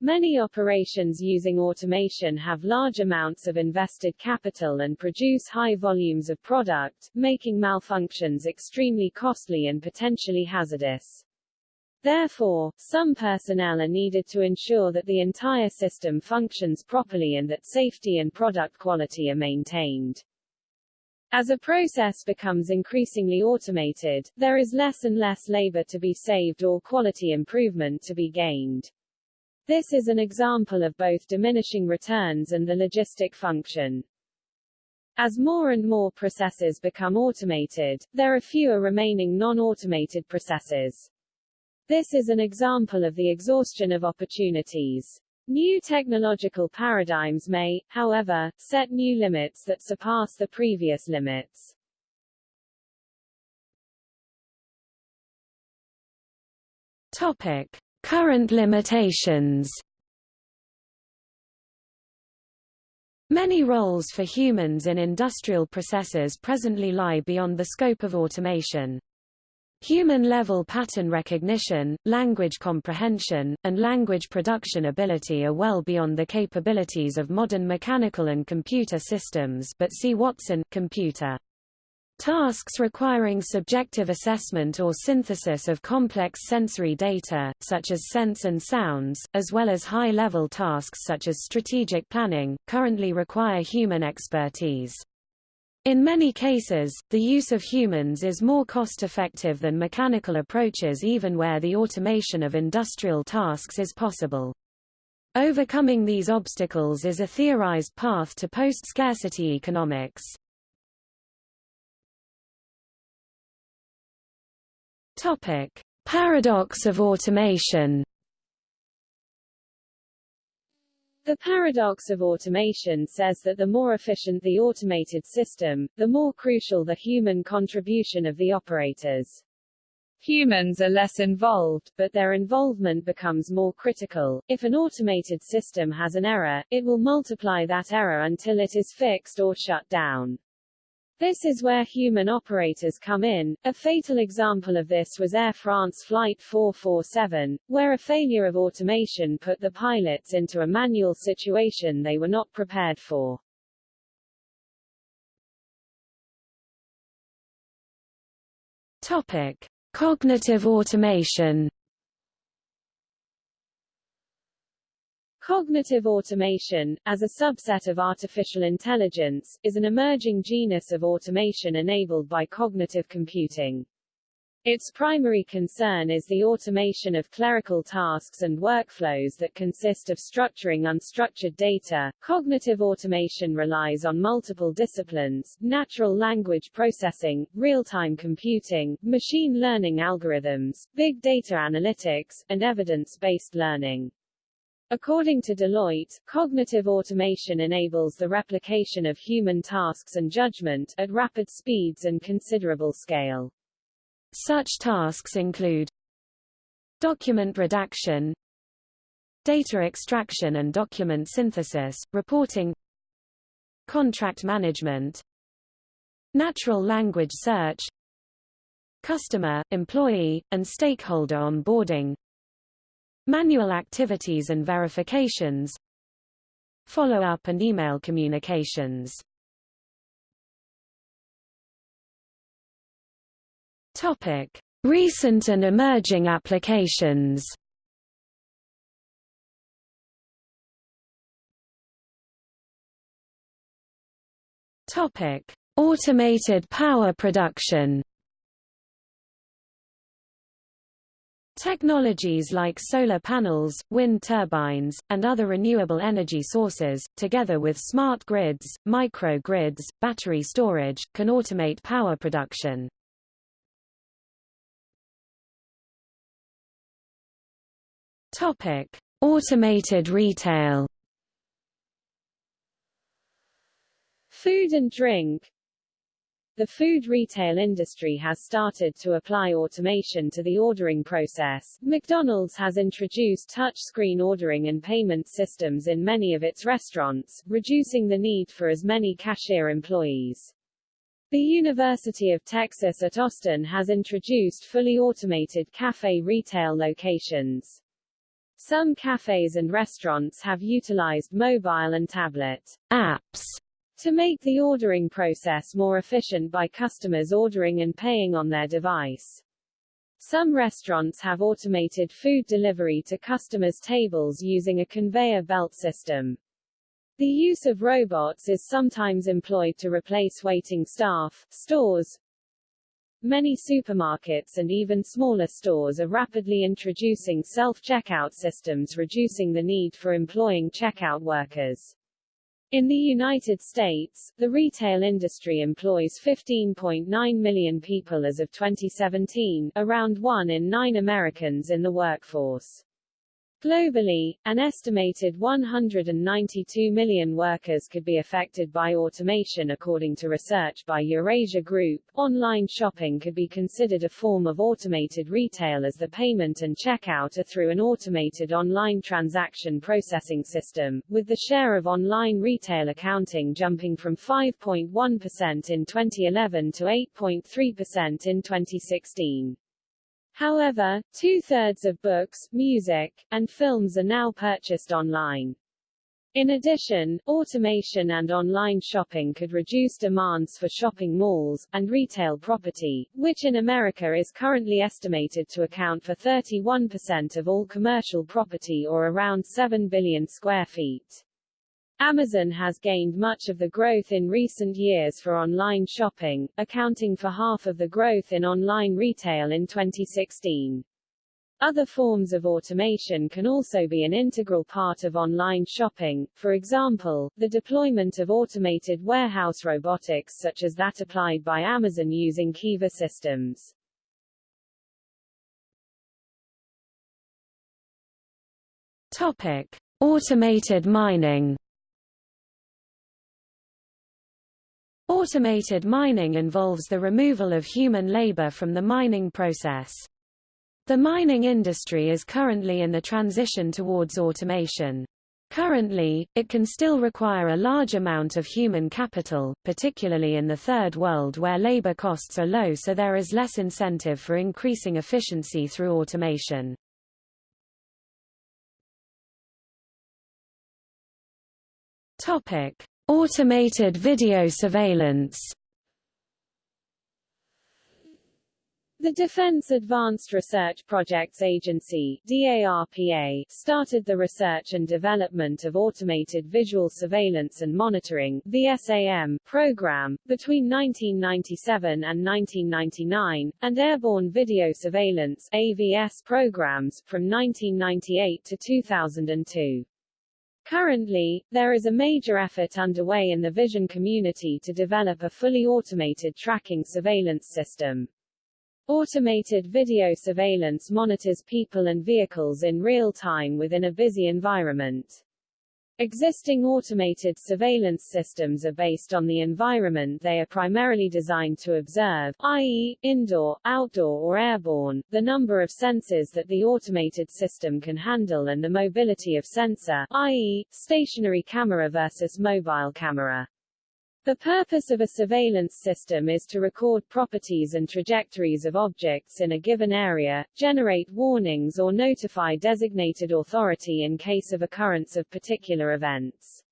Many operations using automation have large amounts of invested capital and produce high volumes of product, making malfunctions extremely costly and potentially hazardous. Therefore, some personnel are needed to ensure that the entire system functions properly and that safety and product quality are maintained. As a process becomes increasingly automated, there is less and less labor to be saved or quality improvement to be gained. This is an example of both diminishing returns and the logistic function. As more and more processes become automated, there are fewer remaining non-automated processes. This is an example of the exhaustion of opportunities. New technological paradigms may, however, set new limits that surpass the previous limits. Topic: Current limitations. Many roles for humans in industrial processes presently lie beyond the scope of automation. Human-level pattern recognition, language comprehension, and language production ability are well beyond the capabilities of modern mechanical and computer systems but see Watson computer. Tasks requiring subjective assessment or synthesis of complex sensory data, such as sense and sounds, as well as high-level tasks such as strategic planning, currently require human expertise. In many cases, the use of humans is more cost-effective than mechanical approaches even where the automation of industrial tasks is possible. Overcoming these obstacles is a theorized path to post-scarcity economics. Topic: Paradox of automation. The paradox of automation says that the more efficient the automated system, the more crucial the human contribution of the operators. Humans are less involved, but their involvement becomes more critical. If an automated system has an error, it will multiply that error until it is fixed or shut down. This is where human operators come in. A fatal example of this was Air France Flight 447, where a failure of automation put the pilots into a manual situation they were not prepared for. Topic: Cognitive automation Cognitive automation, as a subset of artificial intelligence, is an emerging genus of automation enabled by cognitive computing. Its primary concern is the automation of clerical tasks and workflows that consist of structuring unstructured data. Cognitive automation relies on multiple disciplines, natural language processing, real-time computing, machine learning algorithms, big data analytics, and evidence-based learning. According to Deloitte, cognitive automation enables the replication of human tasks and judgment, at rapid speeds and considerable scale. Such tasks include document redaction, data extraction and document synthesis, reporting, contract management, natural language search, customer, employee, and stakeholder onboarding, manual activities and verifications, follow-up and email communications. Topic: Recent and emerging applications. Topic: Automated power production. Technologies like solar panels, wind turbines, and other renewable energy sources, together with smart grids, microgrids, battery storage, can automate power production. Topic: Automated retail. Food and drink The food retail industry has started to apply automation to the ordering process. McDonald's has introduced touch-screen ordering and payment systems in many of its restaurants, reducing the need for as many cashier employees. The University of Texas at Austin has introduced fully automated cafe retail locations. Some cafes and restaurants have utilized mobile and tablet apps to make the ordering process more efficient by customers ordering and paying on their device. Some restaurants have automated food delivery to customers' tables using a conveyor belt system. The use of robots is sometimes employed to replace waiting staff. Stores, Many supermarkets and even smaller stores are rapidly introducing self-checkout systems reducing the need for employing checkout workers. In the United States, the retail industry employs 15.9 million people as of 2017, around one in nine Americans in the workforce. Globally, an estimated 192 million workers could be affected by automation according to research by Eurasia Group. Online shopping could be considered a form of automated retail as the payment and checkout are through an automated online transaction processing system, with the share of online retail accounting jumping from 5.1% in 2011 to 8.3% in 2016. However, two-thirds of books, music, and films are now purchased online. In addition, automation and online shopping could reduce demands for shopping malls, and retail property, which in America is currently estimated to account for 31% of all commercial property or around 7 billion square feet. Amazon has gained much of the growth in recent years for online shopping, accounting for half of the growth in online retail in 2016. Other forms of automation can also be an integral part of online shopping, for example, the deployment of automated warehouse robotics such as that applied by Amazon using Kiva systems. Topic. Automated mining Automated mining involves the removal of human labor from the mining process. The mining industry is currently in the transition towards automation. Currently, it can still require a large amount of human capital, particularly in the Third World where labor costs are low so there is less incentive for increasing efficiency through automation. Topic: Automated video surveillance. The Defense Advanced Research Projects Agency DARPA, started the research and development of Automated Visual Surveillance and Monitoring VSAM, program, between 1997 and 1999, and Airborne Video Surveillance AVS programs, from 1998 to 2002. Currently, there is a major effort underway in the vision community to develop a fully automated tracking surveillance system. Automated video surveillance monitors people and vehicles in real time within a busy environment. Existing automated surveillance systems are based on the environment they are primarily designed to observe, i.e., indoor, outdoor or airborne, the number of sensors that the automated system can handle and the mobility of sensor, i.e., stationary camera versus mobile camera. The purpose of a surveillance system is to record properties and trajectories of objects in a given area, generate warnings or notify designated authority in case of occurrence of particular events.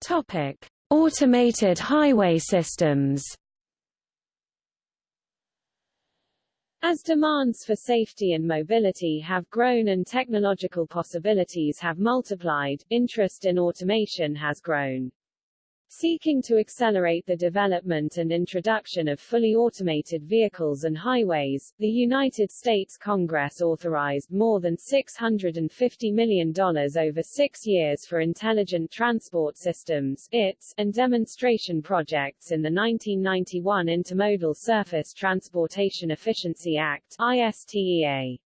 Topic: Automated highway systems. As demands for safety and mobility have grown and technological possibilities have multiplied, interest in automation has grown. Seeking to accelerate the development and introduction of fully automated vehicles and highways, the United States Congress authorized more than $650 million over six years for Intelligent Transport Systems ITS, and demonstration projects in the 1991 Intermodal Surface Transportation Efficiency Act ISTEA.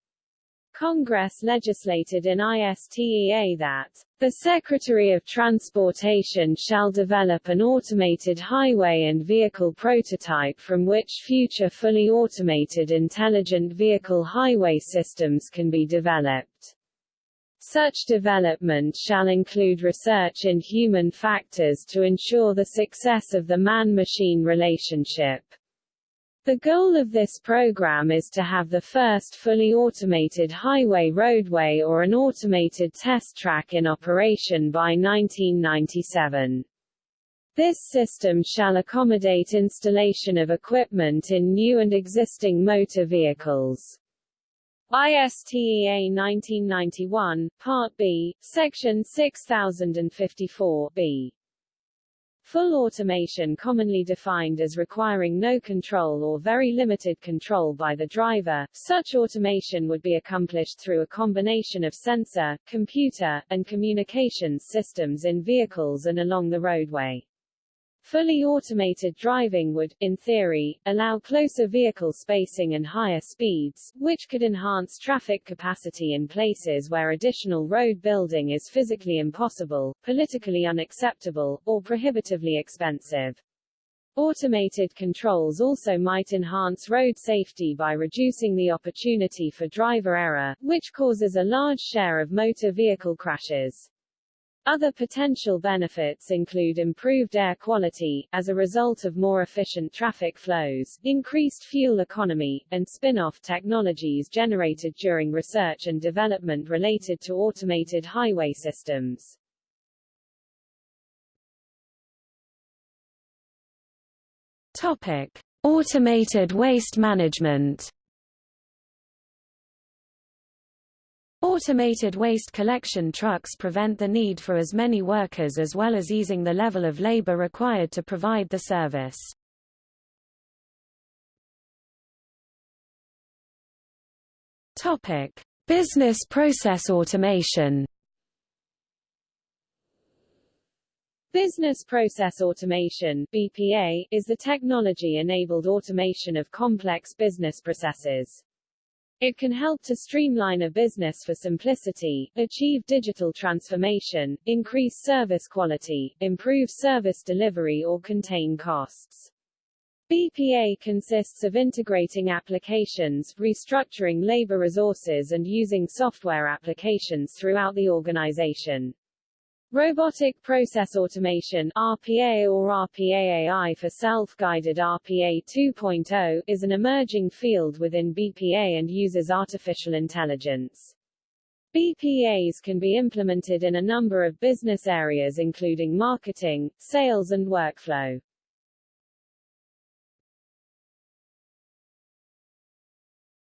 Congress legislated in ISTEA that the Secretary of Transportation shall develop an automated highway and vehicle prototype from which future fully automated intelligent vehicle highway systems can be developed. Such development shall include research in human factors to ensure the success of the man-machine relationship. The goal of this program is to have the first fully automated highway roadway or an automated test track in operation by 1997. This system shall accommodate installation of equipment in new and existing motor vehicles. ISTEA 1991, Part B, Section 6054 B. Full automation commonly defined as requiring no control or very limited control by the driver, such automation would be accomplished through a combination of sensor, computer, and communications systems in vehicles and along the roadway. Fully automated driving would, in theory, allow closer vehicle spacing and higher speeds, which could enhance traffic capacity in places where additional road building is physically impossible, politically unacceptable, or prohibitively expensive. Automated controls also might enhance road safety by reducing the opportunity for driver error, which causes a large share of motor vehicle crashes. Other potential benefits include improved air quality, as a result of more efficient traffic flows, increased fuel economy, and spin-off technologies generated during research and development related to automated highway systems. Topic. Automated waste management Automated waste collection trucks prevent the need for as many workers as well as easing the level of labor required to provide the service. Topic: Business process automation. Business Process Automation (BPA) is the technology-enabled automation of complex business processes. It can help to streamline a business for simplicity, achieve digital transformation, increase service quality, improve service delivery or contain costs. BPA consists of integrating applications, restructuring labor resources and using software applications throughout the organization. Robotic Process Automation RPA or RPAAI for self-guided RPA 2.0 is an emerging field within BPA and uses artificial intelligence. BPAs can be implemented in a number of business areas including marketing, sales and workflow.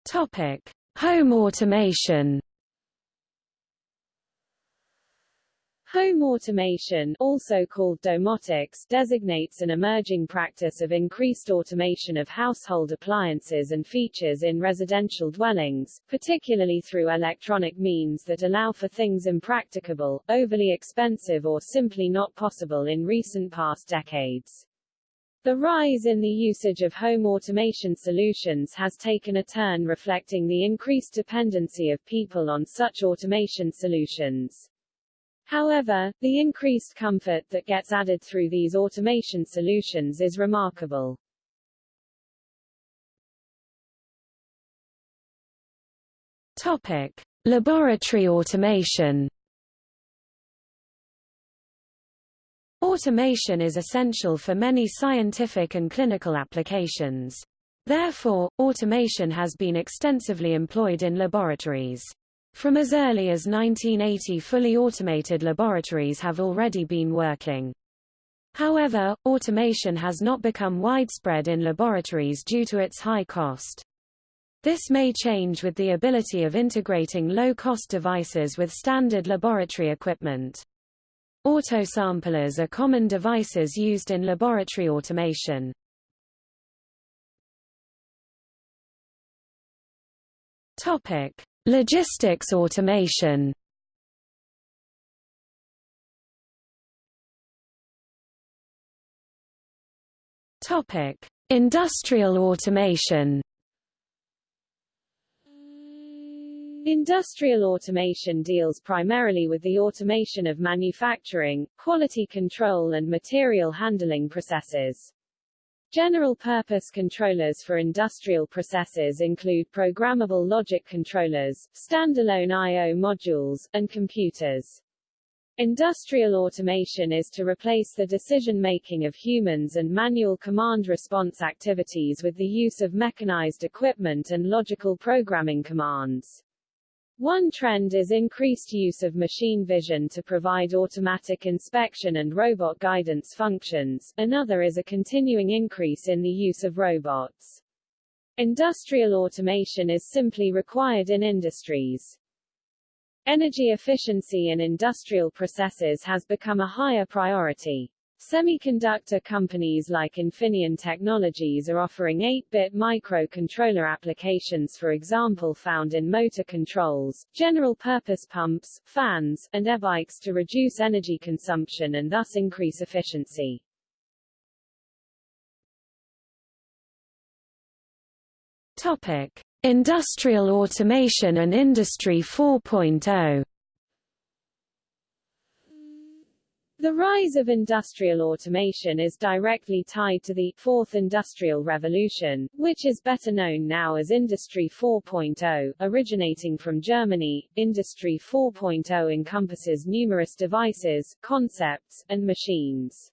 Topic: Home automation. Home automation, also called domotics, designates an emerging practice of increased automation of household appliances and features in residential dwellings, particularly through electronic means that allow for things impracticable, overly expensive or simply not possible in recent past decades. The rise in the usage of home automation solutions has taken a turn reflecting the increased dependency of people on such automation solutions. However, the increased comfort that gets added through these automation solutions is remarkable. Topic: Laboratory automation. Automation is essential for many scientific and clinical applications. Therefore, automation has been extensively employed in laboratories. From as early as 1980 fully automated laboratories have already been working. However, automation has not become widespread in laboratories due to its high cost. This may change with the ability of integrating low-cost devices with standard laboratory equipment. Autosamplers are common devices used in laboratory automation. Topic: Logistics automation Topic: Industrial automation. Industrial automation deals primarily with the automation of manufacturing, quality control and material handling processes. General-purpose controllers for industrial processes include programmable logic controllers, standalone I.O. modules, and computers. Industrial automation is to replace the decision-making of humans and manual command-response activities with the use of mechanized equipment and logical programming commands. One trend is increased use of machine vision to provide automatic inspection and robot guidance functions, another is a continuing increase in the use of robots. Industrial automation is simply required in industries. Energy efficiency in industrial processes has become a higher priority. Semiconductor companies like Infineon Technologies are offering 8-bit microcontroller applications for example found in motor controls, general-purpose pumps, fans, and e-bikes to reduce energy consumption and thus increase efficiency. Topic: Industrial automation and Industry 4.0 The rise of industrial automation is directly tied to the Fourth Industrial Revolution, which is better known now as Industry 4.0, originating from Germany. Industry 4.0 encompasses numerous devices, concepts, and machines.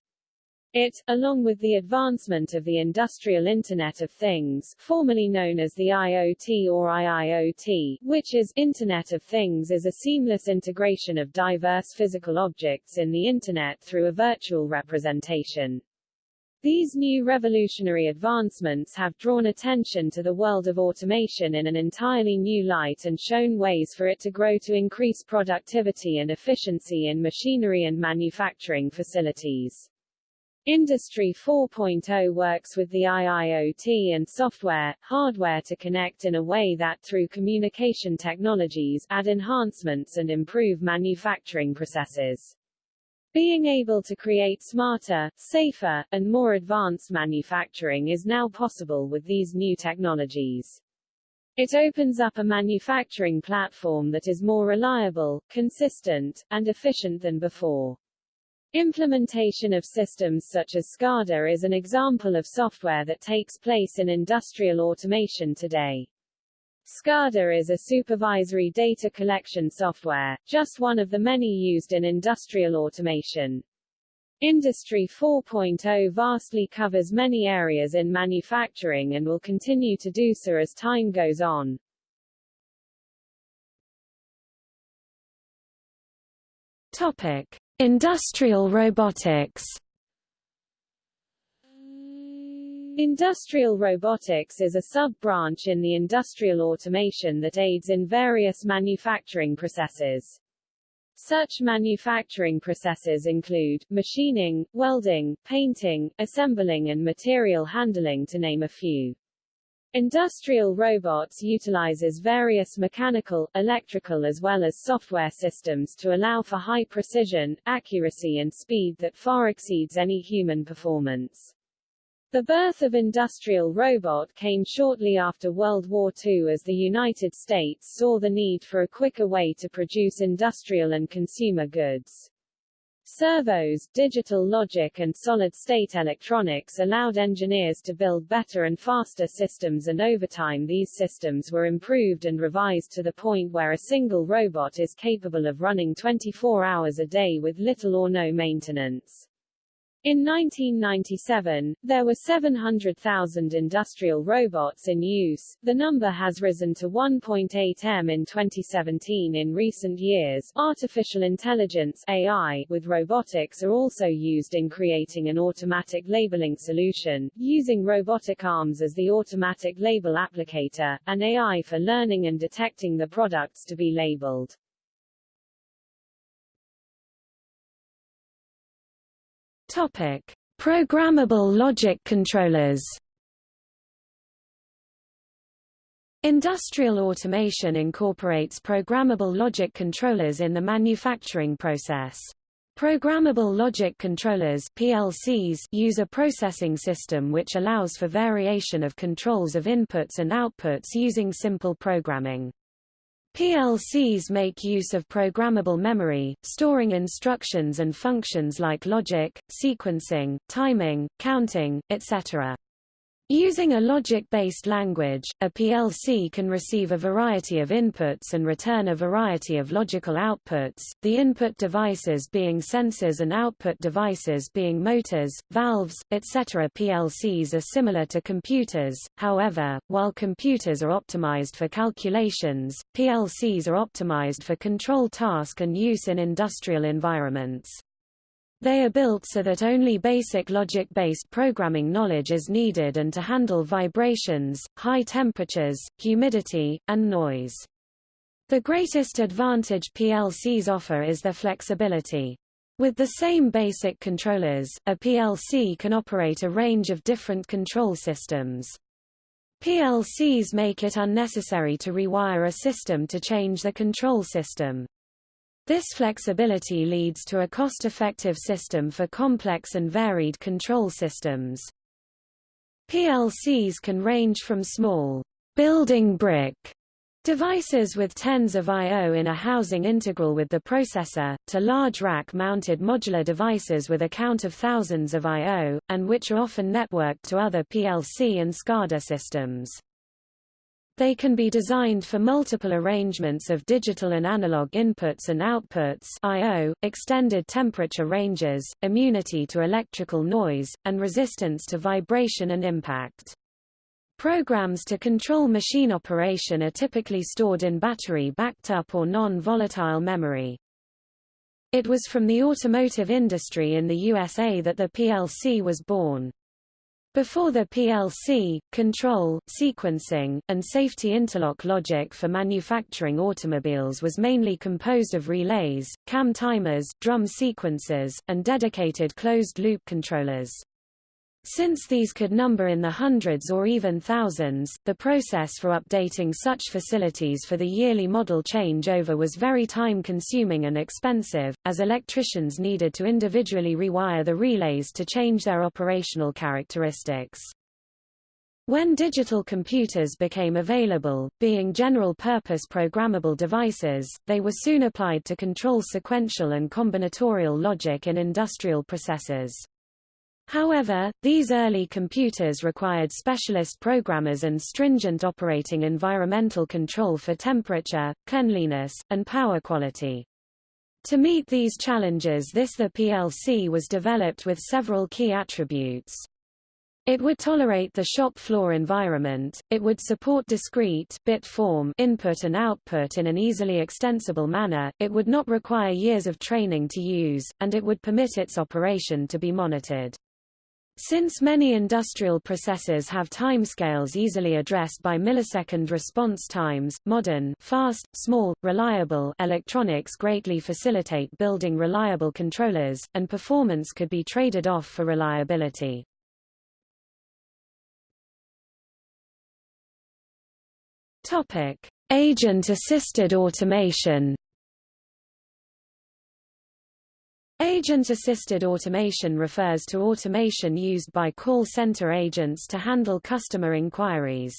It, along with the advancement of the Industrial Internet of Things formerly known as the IoT or IIoT, which is Internet of Things is a seamless integration of diverse physical objects in the Internet through a virtual representation. These new revolutionary advancements have drawn attention to the world of automation in an entirely new light and shown ways for it to grow to increase productivity and efficiency in machinery and manufacturing facilities. Industry 4.0 works with the IIoT and software, hardware to connect in a way that through communication technologies, add enhancements and improve manufacturing processes. Being able to create smarter, safer, and more advanced manufacturing is now possible with these new technologies. It opens up a manufacturing platform that is more reliable, consistent, and efficient than before. Implementation of systems such as SCADA is an example of software that takes place in industrial automation today. SCADA is a supervisory data collection software, just one of the many used in industrial automation. Industry 4.0 vastly covers many areas in manufacturing and will continue to do so as time goes on. Topic: Industrial robotics. Industrial robotics is a sub-branch in the industrial automation that aids in various manufacturing processes. Such manufacturing processes include, machining, welding, painting, assembling and material handling to name a few. Industrial robots utilizes various mechanical, electrical as well as software systems to allow for high precision, accuracy and speed that far exceeds any human performance. The birth of industrial robot came shortly after World War II as the United States saw the need for a quicker way to produce industrial and consumer goods. Servos, digital logic and solid-state electronics allowed engineers to build better and faster systems and over time these systems were improved and revised to the point where a single robot is capable of running 24 hours a day with little or no maintenance. In 1997, there were 700,000 industrial robots in use. The number has risen to 1.8 m in 2017 in recent years. Artificial intelligence AI with robotics are also used in creating an automatic labeling solution, using robotic arms as the automatic label applicator, and AI for learning and detecting the products to be labeled. Topic: Programmable logic controllers. Industrial automation incorporates programmable logic controllers in the manufacturing process. Programmable logic controllers PLCs use a processing system which allows for variation of controls of inputs and outputs using simple programming. PLCs make use of programmable memory, storing instructions and functions like logic, sequencing, timing, counting, etc. Using a logic-based language, a PLC can receive a variety of inputs and return a variety of logical outputs, the input devices being sensors and output devices being motors, valves, etc. PLCs are similar to computers, however, while computers are optimized for calculations, PLCs are optimized for control task and use in industrial environments. They are built so that only basic logic-based programming knowledge is needed and to handle vibrations, high temperatures, humidity, and noise. The greatest advantage PLCs offer is their flexibility. With the same basic controllers, a PLC can operate a range of different control systems. PLCs make it unnecessary to rewire a system to change the control system. This flexibility leads to a cost-effective system for complex and varied control systems. PLCs can range from small building brick devices with tens of I.O. in a housing integral with the processor, to large rack-mounted modular devices with a count of thousands of I.O., and which are often networked to other PLC and SCADA systems. They can be designed for multiple arrangements of digital and analog inputs and outputs I.O., extended temperature ranges, immunity to electrical noise, and resistance to vibration and impact. Programs to control machine operation are typically stored in battery-backed up or non-volatile memory. It was from the automotive industry in the USA that the PLC was born. Before the PLC, control, sequencing, and safety interlock logic for manufacturing automobiles was mainly composed of relays, cam timers, drum sequencers, and dedicated closed-loop controllers. Since these could number in the hundreds or even thousands, the process for updating such facilities for the yearly model changeover was very time-consuming and expensive, as electricians needed to individually rewire the relays to change their operational characteristics. When digital computers became available, being general-purpose programmable devices, they were soon applied to control sequential and combinatorial logic in industrial processes. However, these early computers required specialist programmers and stringent operating environmental control for temperature, cleanliness, and power quality. To meet these challenges this the PLC was developed with several key attributes. It would tolerate the shop floor environment, it would support discrete bit form input and output in an easily extensible manner, it would not require years of training to use, and it would permit its operation to be monitored. Since many industrial processes have timescales easily addressed by millisecond response times, modern fast, small, reliable electronics greatly facilitate building reliable controllers, and performance could be traded off for reliability. Agent-assisted automation. Agent-assisted automation refers to automation used by call center agents to handle customer inquiries.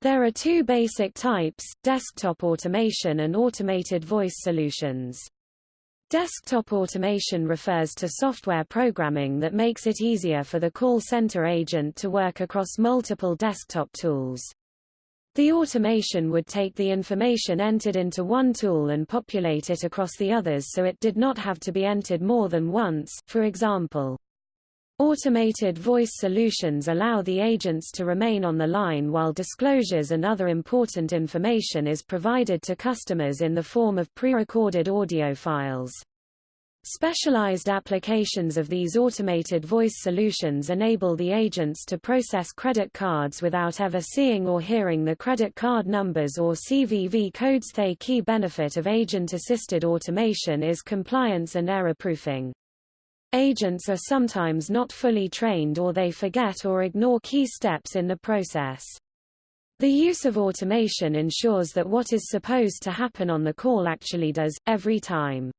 There are two basic types, desktop automation and automated voice solutions. Desktop automation refers to software programming that makes it easier for the call center agent to work across multiple desktop tools. The automation would take the information entered into one tool and populate it across the others so it did not have to be entered more than once, for example. Automated voice solutions allow the agents to remain on the line while disclosures and other important information is provided to customers in the form of pre-recorded audio files. Specialized applications of these automated voice solutions enable the agents to process credit cards without ever seeing or hearing the credit card numbers or CVV codes. The key benefit of agent-assisted automation is compliance and error-proofing. Agents are sometimes not fully trained or they forget or ignore key steps in the process. The use of automation ensures that what is supposed to happen on the call actually does, every time.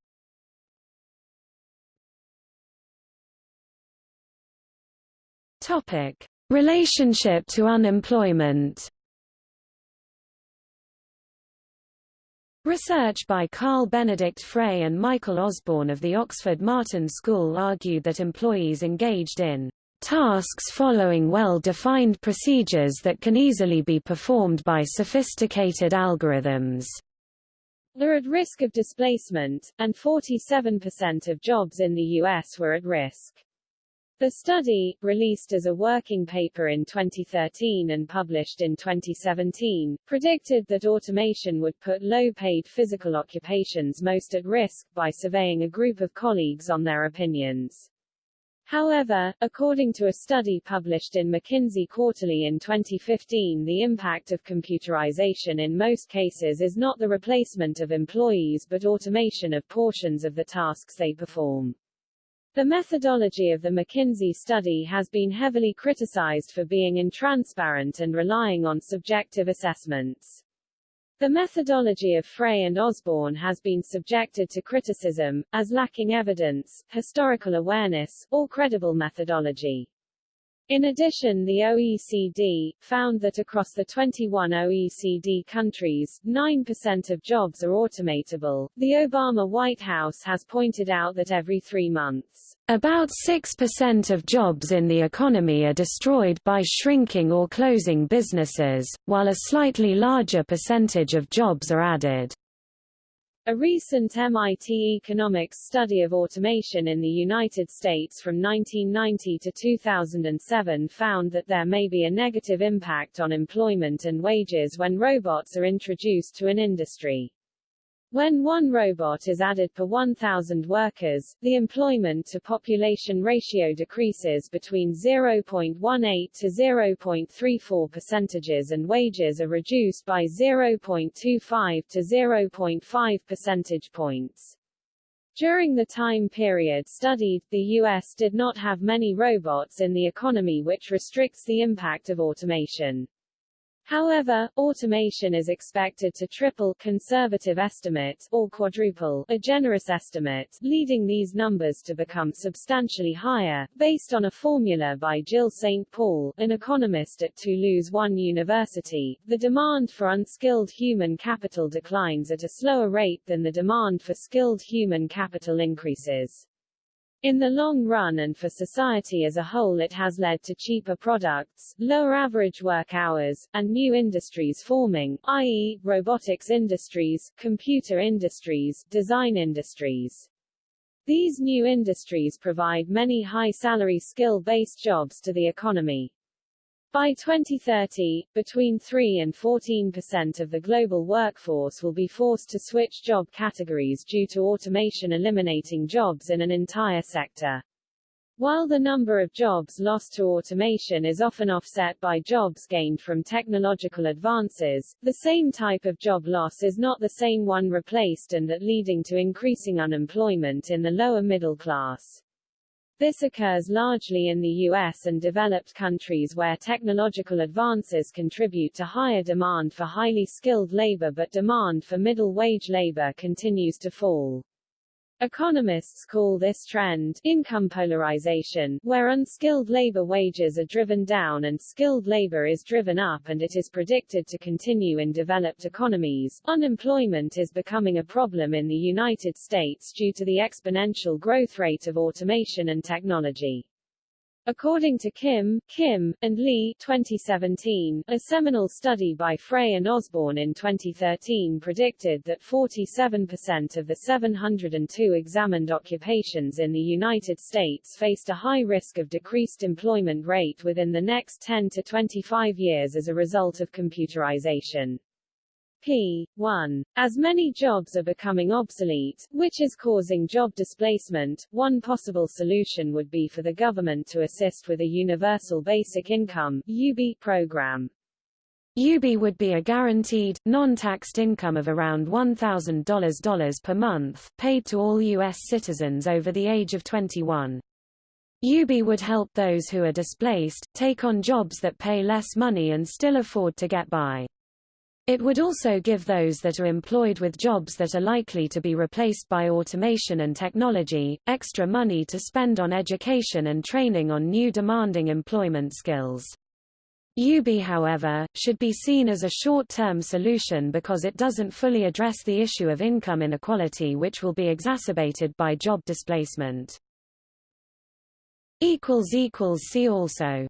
Topic: Relationship to unemployment. Research by Carl Benedikt Frey and Michael Osborne of the Oxford Martin School argued that employees engaged in tasks following well-defined procedures that can easily be performed by sophisticated algorithms are at risk of displacement, and 47% of jobs in the U.S. were at risk. The study, released as a working paper in 2013 and published in 2017, predicted that automation would put low-paid physical occupations most at risk, by surveying a group of colleagues on their opinions. However, according to a study published in McKinsey Quarterly in 2015 the impact of computerization in most cases is not the replacement of employees but automation of portions of the tasks they perform. The methodology of the McKinsey study has been heavily criticized for being intransparent and relying on subjective assessments. The methodology of Frey and Osborne has been subjected to criticism, as lacking evidence, historical awareness, or credible methodology. In addition the OECD, found that across the 21 OECD countries, 9% of jobs are automatable. The Obama White House has pointed out that every three months, about 6% of jobs in the economy are destroyed by shrinking or closing businesses, while a slightly larger percentage of jobs are added. A recent MIT economics study of automation in the United States from 1990 to 2007 found that there may be a negative impact on employment and wages when robots are introduced to an industry. When one robot is added per 1,000 workers, the employment-to-population ratio decreases between 0.18 to 0.34 percentages and wages are reduced by 0.25 to 0.5 percentage points. During the time period studied, the U.S. did not have many robots in the economy which restricts the impact of automation. However, automation is expected to triple conservative estimates or quadruple a generous estimate, leading these numbers to become substantially higher, based on a formula by Gilles Saint-Paul, an economist at Toulouse One University. The demand for unskilled human capital declines at a slower rate than the demand for skilled human capital increases. In the long run and for society as a whole it has led to cheaper products, lower average work hours, and new industries forming, i.e., robotics industries, computer industries, design industries. These new industries provide many high-salary skill-based jobs to the economy. By 2030, between 3 and 14 percent of the global workforce will be forced to switch job categories due to automation eliminating jobs in an entire sector. While the number of jobs lost to automation is often offset by jobs gained from technological advances, the same type of job loss is not the same one replaced and that leading to increasing unemployment in the lower middle class. This occurs largely in the US and developed countries where technological advances contribute to higher demand for highly skilled labor but demand for middle-wage labor continues to fall. Economists call this trend income polarization, where unskilled labor wages are driven down and skilled labor is driven up and it is predicted to continue in developed economies. Unemployment is becoming a problem in the United States due to the exponential growth rate of automation and technology. According to Kim, Kim, and Lee 2017, a seminal study by Frey and Osborne in 2013 predicted that 47% of the 702 examined occupations in the United States faced a high risk of decreased employment rate within the next 10 to 25 years as a result of computerization p. 1. As many jobs are becoming obsolete, which is causing job displacement, one possible solution would be for the government to assist with a Universal Basic Income UBI program. UBI would be a guaranteed, non-taxed income of around $1,000 per month, paid to all U.S. citizens over the age of 21. UBI would help those who are displaced, take on jobs that pay less money and still afford to get by. It would also give those that are employed with jobs that are likely to be replaced by automation and technology, extra money to spend on education and training on new demanding employment skills. UBI however, should be seen as a short-term solution because it doesn't fully address the issue of income inequality which will be exacerbated by job displacement. See also